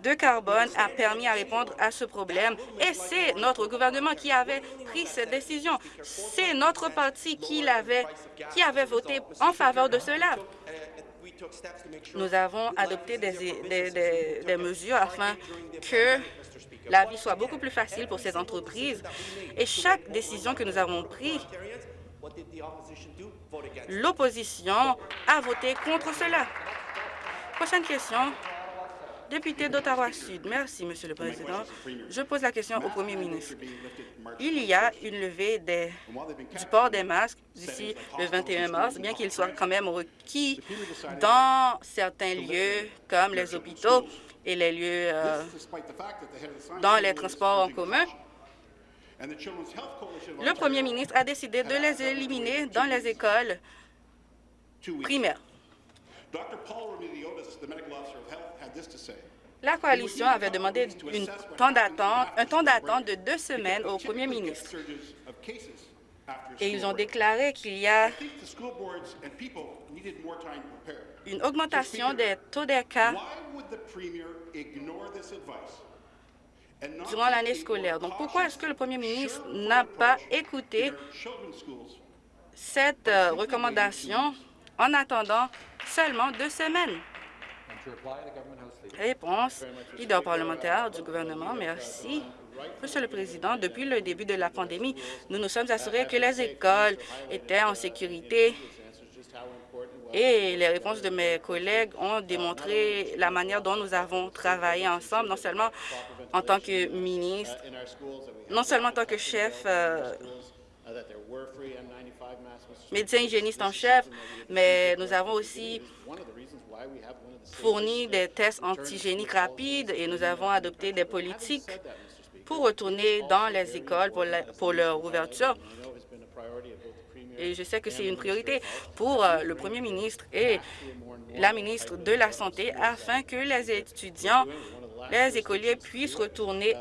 de carbone a permis à répondre à ce problème. et c'est notre gouvernement qui avait pris cette décision. C'est notre parti qui, avait, qui avait voté en faveur de cela. Nous avons adopté des, des, des, mesures afin que la vie soit beaucoup plus facile pour ces entreprises et chaque décision que nous avons prise, l'opposition a voté contre cela. Prochaine question. Député d'Ottawa-Sud. Merci, Monsieur le Président. Je pose la question au Premier ministre. Il y a une levée du port des masques d'ici le 21 mars, bien qu'il soit quand même requis dans certains lieux comme les hôpitaux et les lieux euh, dans les transports en commun. Le Premier ministre a décidé de les éliminer dans les écoles primaires. La coalition avait demandé une temps un temps d'attente de deux semaines au premier ministre. Et ils ont déclaré qu'il y a une augmentation des taux des cas durant l'année scolaire? Donc, pourquoi est-ce que le premier ministre n'a pas écouté cette euh, recommandation en attendant seulement deux semaines. Réponse, leader parlementaire du gouvernement, merci. Monsieur le Président, depuis le début de la pandémie, nous nous sommes assurés que les écoles étaient en sécurité et les réponses de mes collègues ont démontré la manière dont nous avons travaillé ensemble, non seulement en tant que ministre, non seulement en tant que chef euh, médecin hygiéniste en chef, mais nous avons aussi fourni des tests antigéniques rapides et nous avons adopté des politiques pour retourner dans les écoles pour, pour leur ouverture. Et je sais que c'est une priorité pour euh, le premier ministre et la ministre de la Santé afin que les étudiants, les écoliers puissent retourner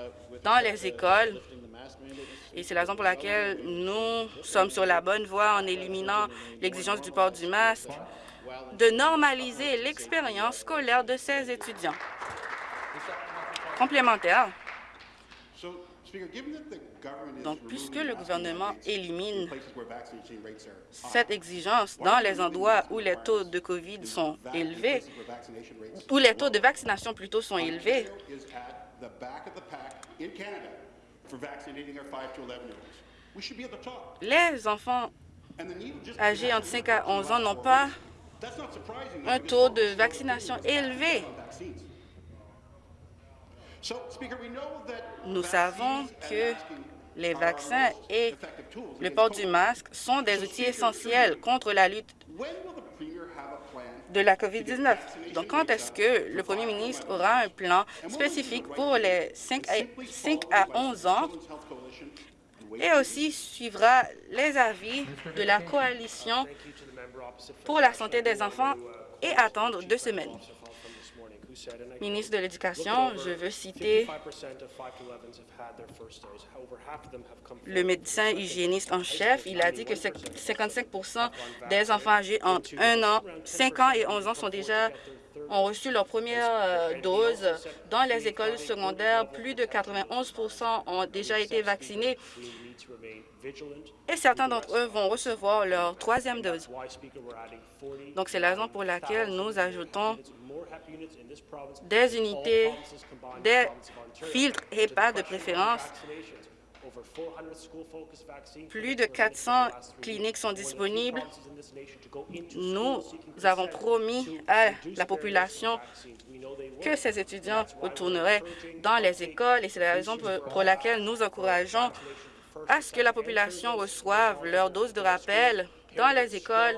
dans les écoles et c'est la raison pour laquelle nous sommes sur la bonne voie en éliminant l'exigence du port du masque, de normaliser l'expérience scolaire de ces étudiants. Complémentaire. Donc, puisque le gouvernement élimine cette exigence dans les endroits où les taux de COVID sont élevés, où les taux de vaccination plutôt sont élevés, les enfants âgés entre 5 à 11 ans n'ont pas un taux de vaccination élevé. Nous savons que les vaccins et le port du masque sont des outils essentiels contre la lutte de la COVID-19. Donc, quand est-ce que le premier ministre aura un plan spécifique pour les 5 à, 11 ans et aussi suivra les avis de la coalition pour la santé des enfants et attendre deux semaines? Ministre de l'Éducation, je veux citer le médecin hygiéniste en chef. Il a dit que 55% des enfants âgés entre 1 an, 5 ans et 11 ans sont déjà ont reçu leur première euh, dose. Dans les écoles secondaires, plus de 91 ont déjà été vaccinés et certains d'entre eux vont recevoir leur troisième dose. Donc, c'est la raison pour laquelle nous ajoutons des unités, des filtres pas de préférence. Plus de 400 cliniques sont disponibles. Nous avons promis à la population que ces étudiants retourneraient dans les écoles et c'est la raison pour laquelle nous encourageons à ce que la population reçoive leur dose de rappel dans les écoles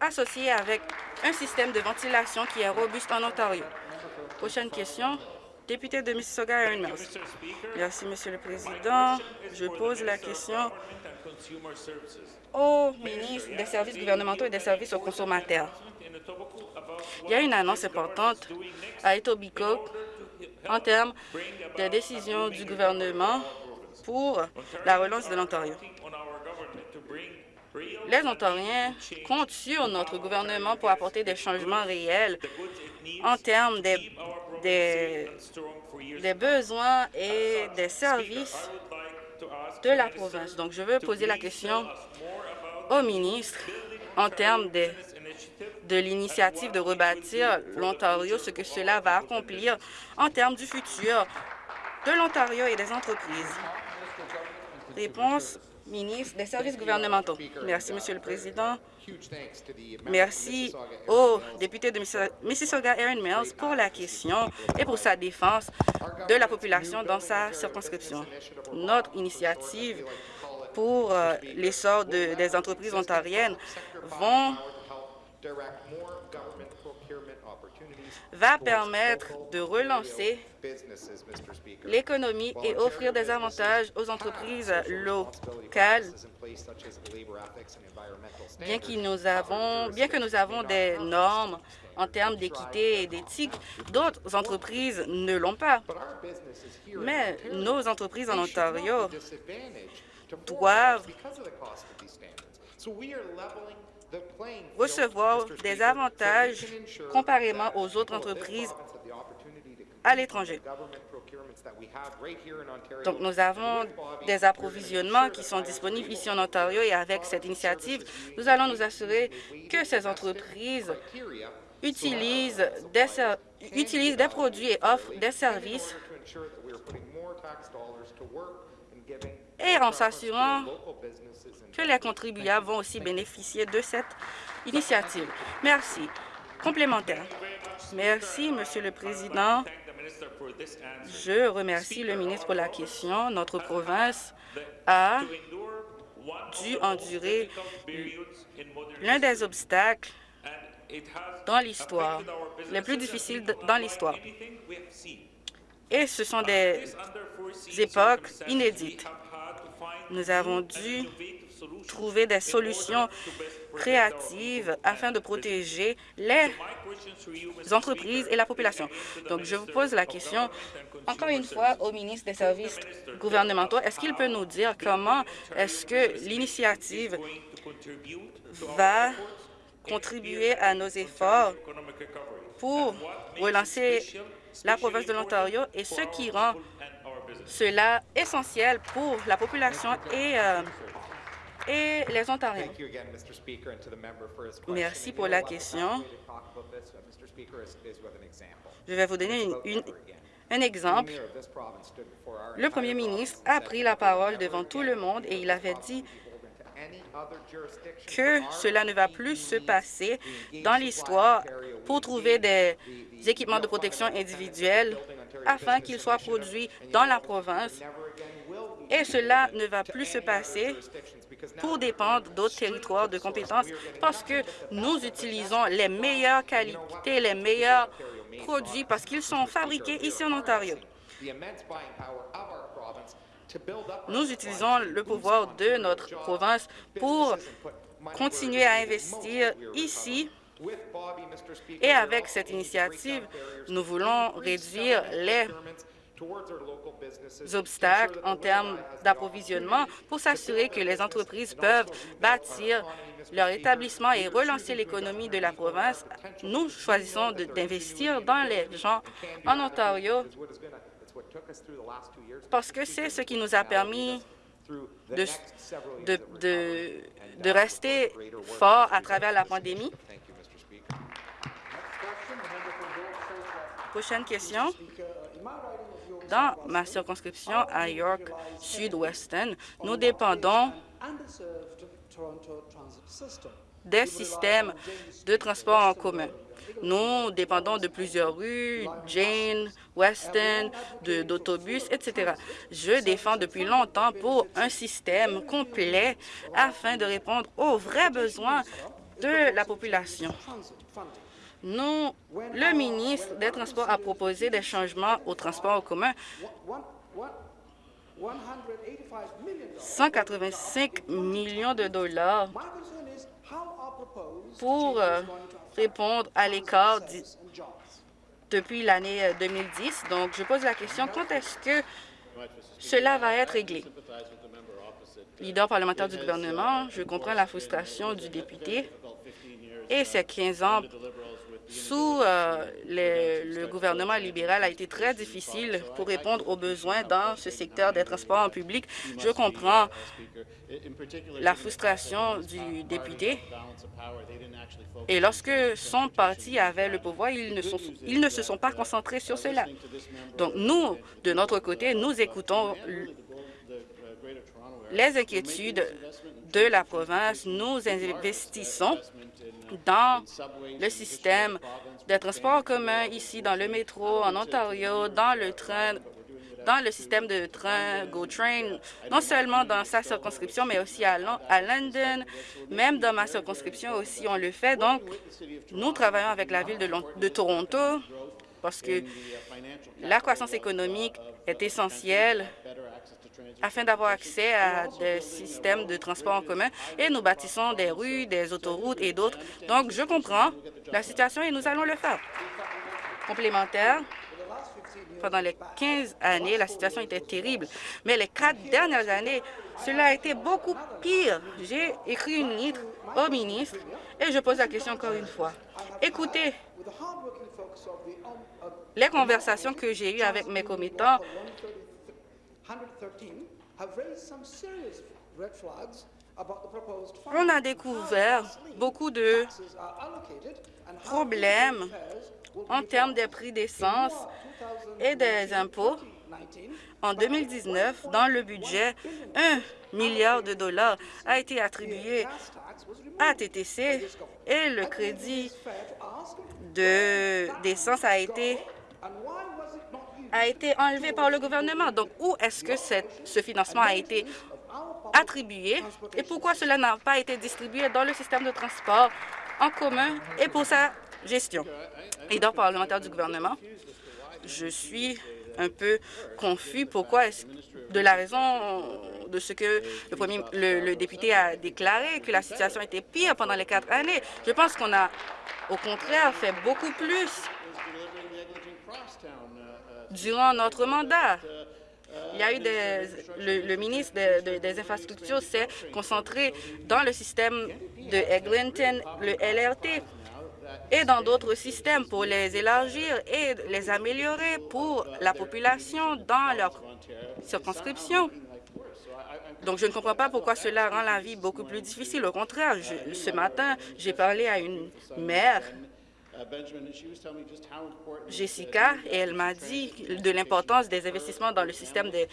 associées avec un système de ventilation qui est robuste en Ontario. Prochaine question, député de Mississauga, Erin Mills. Merci, Monsieur le Président. Je pose la question au ministre des services gouvernementaux et des services aux consommateurs. Il y a une annonce importante à Etobicoke en termes de décisions du gouvernement pour la relance de l'Ontario. Les Ontariens comptent sur notre gouvernement pour apporter des changements réels en termes des, des, besoins et des services de la province. Donc, je veux poser la question au ministre en termes de, de l'initiative de rebâtir l'Ontario, ce que cela va accomplir en termes du futur de l'Ontario et des entreprises. Réponse, ministre des services gouvernementaux. Merci, Monsieur le Président. Merci au député de Mississauga, Erin Mills, pour la question et pour sa défense de la population dans sa circonscription. Notre initiative pour euh, l'essor de- des entreprises ontariennes vont va permettre de relancer l'économie et offrir des avantages aux entreprises locales, bien, qu'il nous avons, bien que nous avons des normes en termes d'équité et d'éthique, d'autres entreprises ne l'ont pas. Mais nos entreprises en Ontario doivent recevoir des avantages comparément aux autres entreprises à l'étranger. Donc, nous avons des approvisionnements qui sont disponibles ici en Ontario et avec cette initiative, nous allons nous assurer que ces entreprises utilisent des, utilisent des produits et offrent des services et en s'assurant que les contribuables vont aussi bénéficier de cette initiative. Merci. Complémentaire. Merci, Monsieur le Président. Je remercie le ministre pour la question. Notre province a dû endurer l'un des obstacles dans l'histoire, les plus difficiles dans l'histoire. Et ce sont des époques inédites. Nous avons dû trouver des solutions créatives afin de protéger les entreprises et la population. Donc, je vous pose la question, encore une fois, au ministre des Services gouvernementaux. Est-ce qu'il peut nous dire comment est-ce que l'initiative va contribuer à nos efforts pour relancer la province de l'Ontario et ce qui rend cela essentiel pour la population et, euh, et les Ontariens. Merci pour la question. Je vais vous donner une- une- un exemple. Le premier ministre a pris la parole devant tout le monde et il avait dit que cela ne va plus se passer dans l'histoire pour trouver des équipements de protection individuelle afin qu'ils soient produits dans la province. Et cela ne va plus se passer pour dépendre d'autres territoires de compétences parce que nous utilisons les meilleures qualités, les meilleurs produits parce qu'ils sont fabriqués ici en Ontario. Nous utilisons le pouvoir de notre province pour continuer à investir ici et avec cette initiative, nous voulons réduire les obstacles en termes d'approvisionnement pour s'assurer que les entreprises peuvent bâtir leur établissement et relancer l'économie de la province. Nous choisissons d'investir dans les gens en Ontario parce que c'est ce qui nous a permis de, de, de, de rester fort à travers la pandémie. Prochaine question. Dans ma circonscription à York Sud-Weston, nous dépendons des systèmes de transport en commun. Nous dépendons de plusieurs rues, Jane, Weston, d'autobus, etc. Je défends depuis longtemps pour un système complet afin de répondre aux vrais besoins de la population. Nous, le ministre des Transports a proposé des changements au transport en commun 185 millions de dollars pour euh, répondre à l'écart depuis l'année 2010. Donc, je pose la question, quand est-ce que cela va être réglé? Leader parlementaire du gouvernement, je comprends la frustration du député et ces 15 ans sous euh, le, gouvernement libéral a été très difficile pour répondre aux besoins dans ce secteur des transports en public. Je comprends la frustration du député. Et lorsque son parti avait le pouvoir, ils ne, ils ne se sont pas concentrés sur cela. Donc, nous, de notre côté, nous écoutons les inquiétudes de la province. Nous investissons dans le système de transport en commun ici, dans le métro, en Ontario, dans le train, dans le système de train GO-Train, non seulement dans sa circonscription, mais aussi à, à London, même dans ma circonscription aussi, on le fait. Donc, nous travaillons avec la ville de, de Toronto parce que la croissance économique est essentielle afin d'avoir accès à des systèmes de transport en commun et nous bâtissons des rues, des autoroutes et d'autres. Donc, je comprends la situation et nous allons le faire. Complémentaire, pendant les 15 années, la situation était terrible, mais les quatre dernières années, cela a été beaucoup pire. J'ai écrit une lettre au ministre et je pose la question encore une fois. Écoutez, les conversations que j'ai eues avec mes commettants on a découvert beaucoup de problèmes en termes des prix d'essence et des impôts. En 2019, dans le budget, un milliard de dollars a été attribué à TTC et le crédit d'essence a été a été enlevé par le gouvernement. Donc, où est-ce que ce financement a été attribué et pourquoi cela n'a pas été distribué dans le système de transport en commun et pour sa gestion? Leader parlementaire du gouvernement, je suis un peu confus. Pourquoi est-ce de la raison de ce que le, premier, le, député a déclaré, que la situation était pire pendant les quatre années? Je pense qu'on a, au contraire, fait beaucoup plus durant notre mandat. Il y a eu des, le, ministre des Infrastructures s'est concentré dans le système de Eglinton, le LRT, et dans d'autres systèmes pour les élargir et les améliorer pour la population dans leur circonscription. Donc, je ne comprends pas pourquoi cela rend la vie beaucoup plus difficile. Au contraire, ce matin, j'ai parlé à une mère Jessica, et elle m'a dit de l'importance des investissements dans le système des,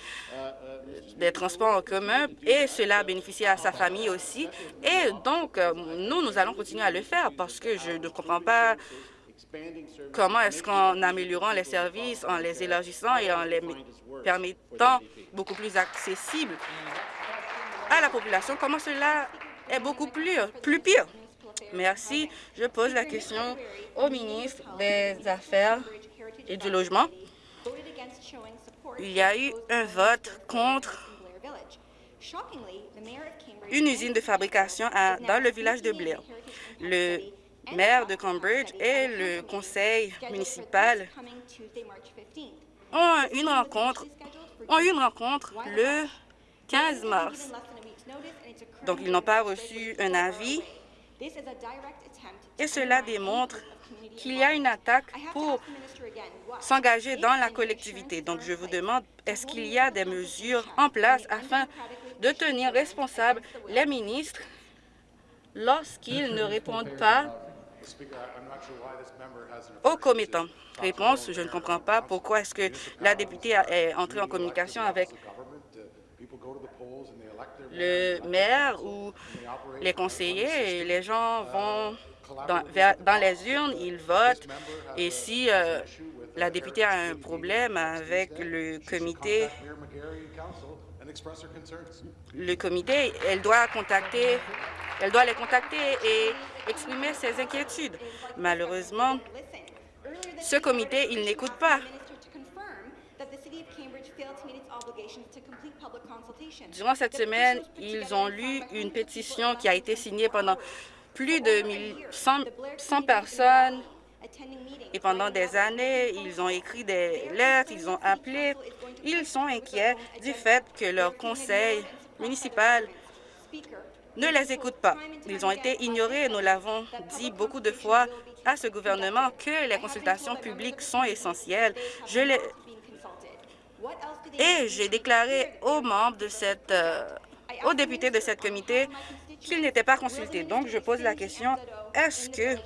des, transports en commun et cela a bénéficié à sa famille aussi. Et donc, euh, nous, nous allons continuer à le faire parce que je ne comprends pas comment est-ce qu'en améliorant les services, en les élargissant et en les permettant beaucoup plus accessibles à la population, comment cela est beaucoup plus, plus pire? Merci. Je pose la question au ministre des Affaires et du Logement. Il y a eu un vote contre une usine de fabrication dans le village de Blair. Le maire de Cambridge et le conseil municipal ont une rencontre, ont une rencontre le 15 mars. Donc, ils n'ont pas reçu un avis et cela démontre qu'il y a une attaque pour s'engager dans la collectivité. Donc, je vous demande, est-ce qu'il y a des mesures en place afin de tenir responsables les ministres lorsqu'ils ne répondent pas aux commettants? Réponse, je ne comprends pas pourquoi est-ce que la députée est entrée en communication avec le maire ou les conseillers, et les gens vont dans, les urnes, ils votent, et si euh, la députée a un problème avec le comité, le comité, doit contacter, elle doit les contacter et exprimer ses inquiétudes. Malheureusement, ce comité, il n'écoute pas. Durant cette semaine, ils ont lu une pétition qui a été signée pendant plus de 1000 100, 100 personnes et pendant des années, ils ont écrit des lettres, ils ont appelé. Ils sont inquiets du fait que leur conseil municipal ne les écoute pas. Ils ont été ignorés. Nous l'avons dit beaucoup de fois à ce gouvernement que les consultations publiques sont essentielles. Je et j'ai déclaré aux membres de cette, euh, aux députés de cette comité qu'ils n'étaient pas consultés. Donc, je pose la question, est-ce que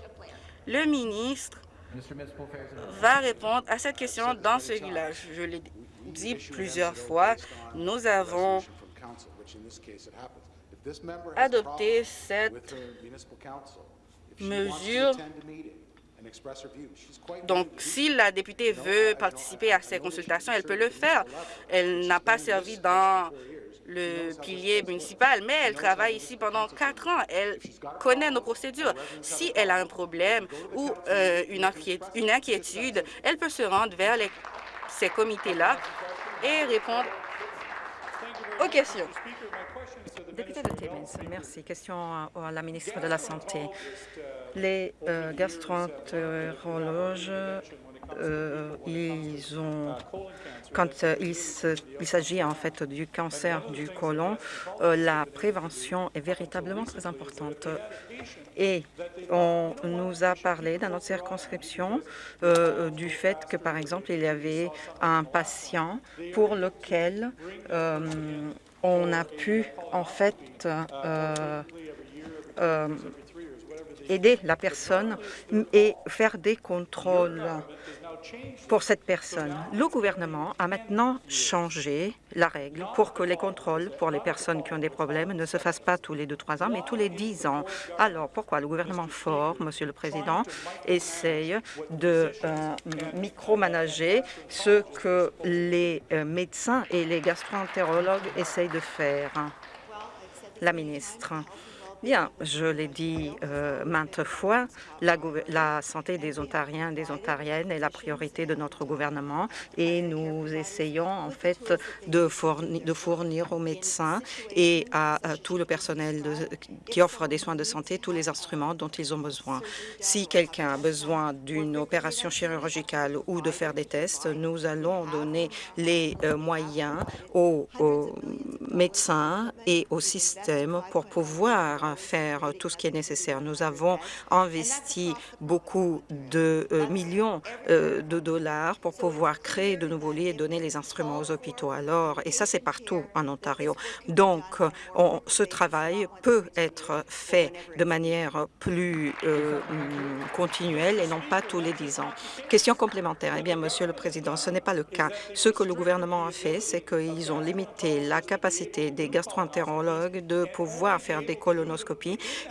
le ministre va répondre à cette question dans ce village? Je l'ai dit plusieurs fois, nous avons adopté cette mesure. Donc, si la députée veut participer à ces consultations, elle peut le faire. Elle n'a pas servi dans le pilier municipal, mais elle travaille ici pendant quatre ans. Elle connaît nos procédures. Si elle a un problème ou euh, une, inquiét- une inquiétude, elle peut se rendre vers les- ces comités-là et répondre aux questions. Député de Timmins, merci. Question à la ministre de la Santé. Les euh, gastroentérologes, euh, ils ont, quand euh, il s'agit en fait du cancer du côlon, euh, la prévention est véritablement très importante. Et on nous a parlé dans notre circonscription euh, du fait que, par exemple, il y avait un patient pour lequel on a pu, en fait, euh, euh, aider la personne et faire des contrôles pour cette personne. Le gouvernement a maintenant changé la règle pour que les contrôles pour les personnes qui ont des problèmes ne se fassent pas tous les deux, trois ans, mais tous les dix ans. Alors, pourquoi le gouvernement fort, Monsieur le Président, essaye de euh, micromanager ce que les euh, médecins et les gastroentérologues essayent de faire? La ministre. Bien, je l'ai dit euh, maintes fois, la, santé des Ontariens et des Ontariennes est la priorité de notre gouvernement et nous essayons en fait de fournir, aux médecins et à, tout le personnel de- qui offre des soins de santé tous les instruments dont ils ont besoin. Si quelqu'un a besoin d'une opération chirurgicale ou de faire des tests, nous allons donner les euh, moyens aux médecins et au système pour pouvoir faire tout ce qui est nécessaire. Nous avons investi beaucoup de euh, millions euh, de dollars pour pouvoir créer de nouveaux lits et donner les instruments aux hôpitaux. Alors, et ça, c'est partout en Ontario. Donc, on- ce travail peut être fait de manière plus euh, continuelle et non pas tous les dix ans. Question complémentaire. Eh bien, Monsieur le Président, ce n'est pas le cas. Ce que le gouvernement a fait, c'est qu'ils ont limité la capacité des gastroentérologues de pouvoir faire des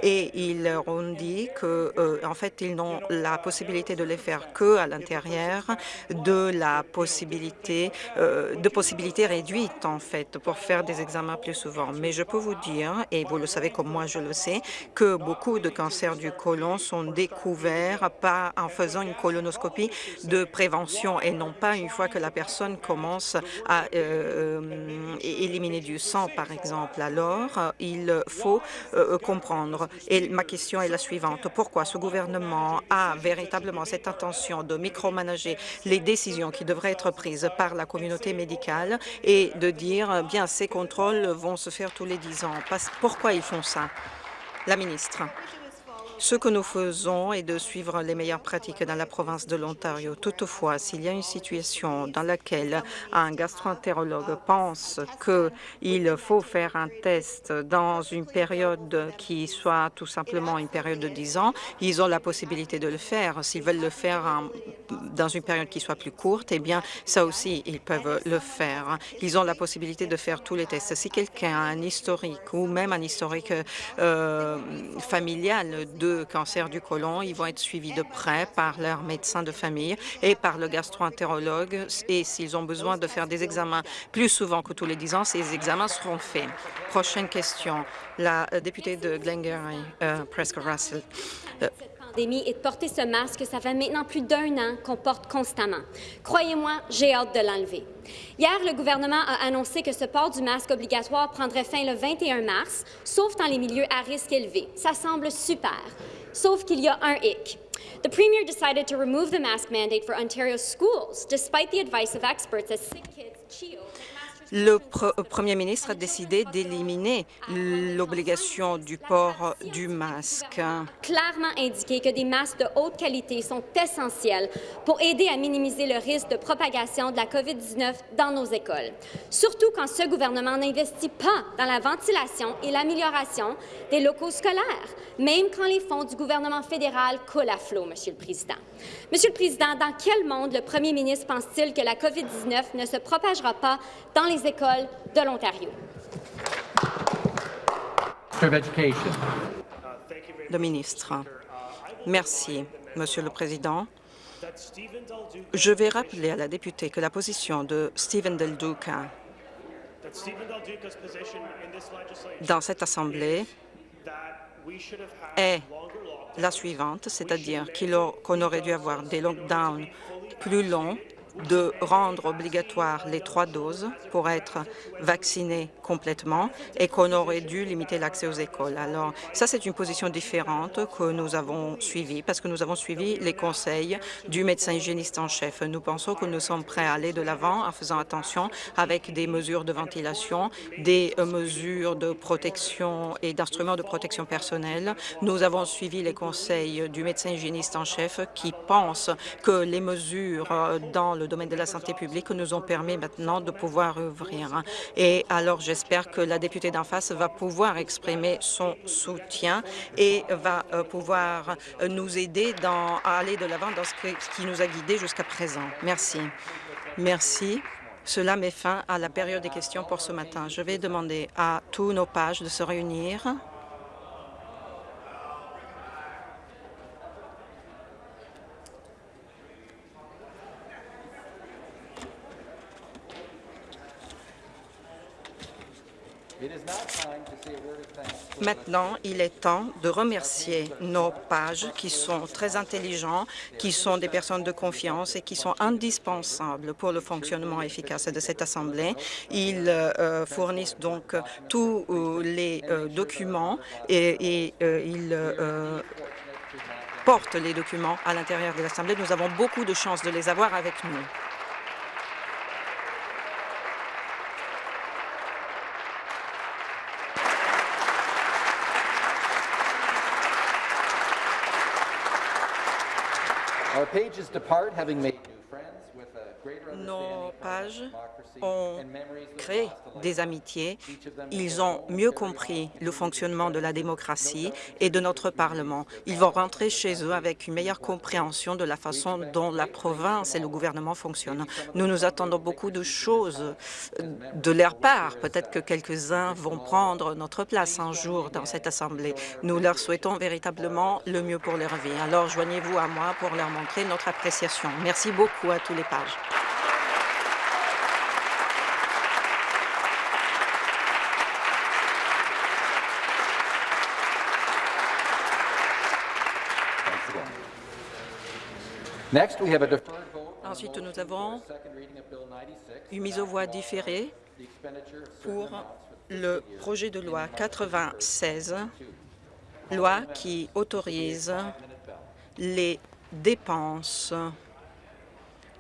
et ils ont dit que, euh, en fait, ils n'ont la possibilité de les faire que à l'intérieur de la possibilité, euh, de possibilités réduites, en fait, pour faire des examens plus souvent. Mais je peux vous dire, et vous le savez comme moi je le sais, que beaucoup de cancers du côlon sont découverts en faisant une colonoscopie de prévention et non pas une fois que la personne commence à euh, éliminer du sang, par exemple. Alors, il faut comprendre. Et ma question est la suivante. Pourquoi ce gouvernement a véritablement cette intention de micromanager les décisions qui devraient être prises par la communauté médicale et de dire, euh, bien, ces contrôles vont se faire tous les dix ans? Parce- Pourquoi ils font ça? La ministre. Ce que nous faisons est de suivre les meilleures pratiques dans la province de l'Ontario. Toutefois, s'il y a une situation dans laquelle un gastroentérologue pense qu'il faut faire un test dans une période qui soit tout simplement une période de 10 ans, ils ont la possibilité de le faire. S'ils veulent le faire dans une période qui soit plus courte, eh bien, ça aussi, ils peuvent le faire. Ils ont la possibilité de faire tous les tests. Si quelqu'un a un historique ou même un historique euh, familial cancer du côlon, ils vont être suivis de près par leur médecin de famille et par le gastroentérologue. Et s'ils ont besoin de faire des examens plus souvent que tous les 10 ans, ces examens seront faits. Prochaine question, la euh, députée de Glengarry, euh, Prescott Russell. Euh, et de porter ce masque, ça fait maintenant plus d'un an qu'on porte constamment. Croyez-moi, j'ai hâte de l'enlever. Hier, le gouvernement a annoncé que ce port du masque obligatoire prendrait fin le 21 mars, sauf dans les milieux à risque élevé. Ça semble super, sauf qu'il y a un hic. The Premier decided to remove the mask mandate for Ontario schools, despite the advice of experts as Sick Kids, CHEO, le Premier ministre a décidé d'éliminer l'obligation du port du masque. Clairement indiqué que des masques de haute qualité sont essentiels pour aider à minimiser le risque de propagation de la COVID-19 dans nos écoles, surtout quand ce gouvernement n'investit pas dans la ventilation et l'amélioration des locaux scolaires, même quand les fonds du gouvernement fédéral coulent à flot, Monsieur le Président. Monsieur le Président, dans quel monde le Premier ministre pense-t-il que la COVID-19 ne se propagera pas dans les écoles de l'Ontario? Le ministre. Merci, Monsieur le Président. Je vais rappeler à la députée que la position de Stephen Del Duca dans cette Assemblée est la suivante, c'est-à-dire qu'on aurait dû avoir des lockdowns plus longs de rendre obligatoire les trois doses pour être vacciné complètement et qu'on aurait dû limiter l'accès aux écoles. Alors, ça, c'est une position différente que nous avons suivie parce que nous avons suivi les conseils du médecin hygiéniste en chef. Nous pensons que nous sommes prêts à aller de l'avant en faisant attention avec des mesures de ventilation, des mesures de protection et d'instruments de protection personnelle. Nous avons suivi les conseils du médecin hygiéniste en chef qui pense que les mesures dans le le domaine de la santé publique nous ont permis maintenant de pouvoir ouvrir. Et alors, j'espère que la députée d'en face va pouvoir exprimer son soutien et va euh, pouvoir euh, nous aider dans, à aller de l'avant dans ce qui nous a guidés jusqu'à présent. Merci. Merci. Cela met fin à la période des questions pour ce matin. Je vais demander à tous nos pages de se réunir. Maintenant, il est temps de remercier nos pages qui sont très intelligents, qui sont des personnes de confiance et qui sont indispensables pour le fonctionnement efficace de cette Assemblée. Ils euh, fournissent donc tous euh, les euh, documents et, et ils portent les documents à l'intérieur de l'Assemblée. Nous avons beaucoup de chance de les avoir avec nous. Nos ont créé des amitiés. Ils ont mieux compris le fonctionnement de la démocratie et de notre Parlement. Ils vont rentrer chez eux avec une meilleure compréhension de la façon dont la province et le gouvernement fonctionnent. Nous nous attendons beaucoup de choses de leur part. Peut-être que quelques-uns vont prendre notre place un jour dans cette Assemblée. Nous leur souhaitons véritablement le mieux pour leur vie. Alors, joignez-vous à moi pour leur montrer notre appréciation. Merci beaucoup à tous les pages. Ensuite, nous avons une mise aux voix différée pour le projet de loi 96, loi qui autorise les dépenses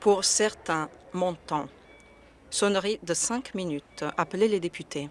pour certains montants. Sonnerie de cinq minutes. Appelez les députés.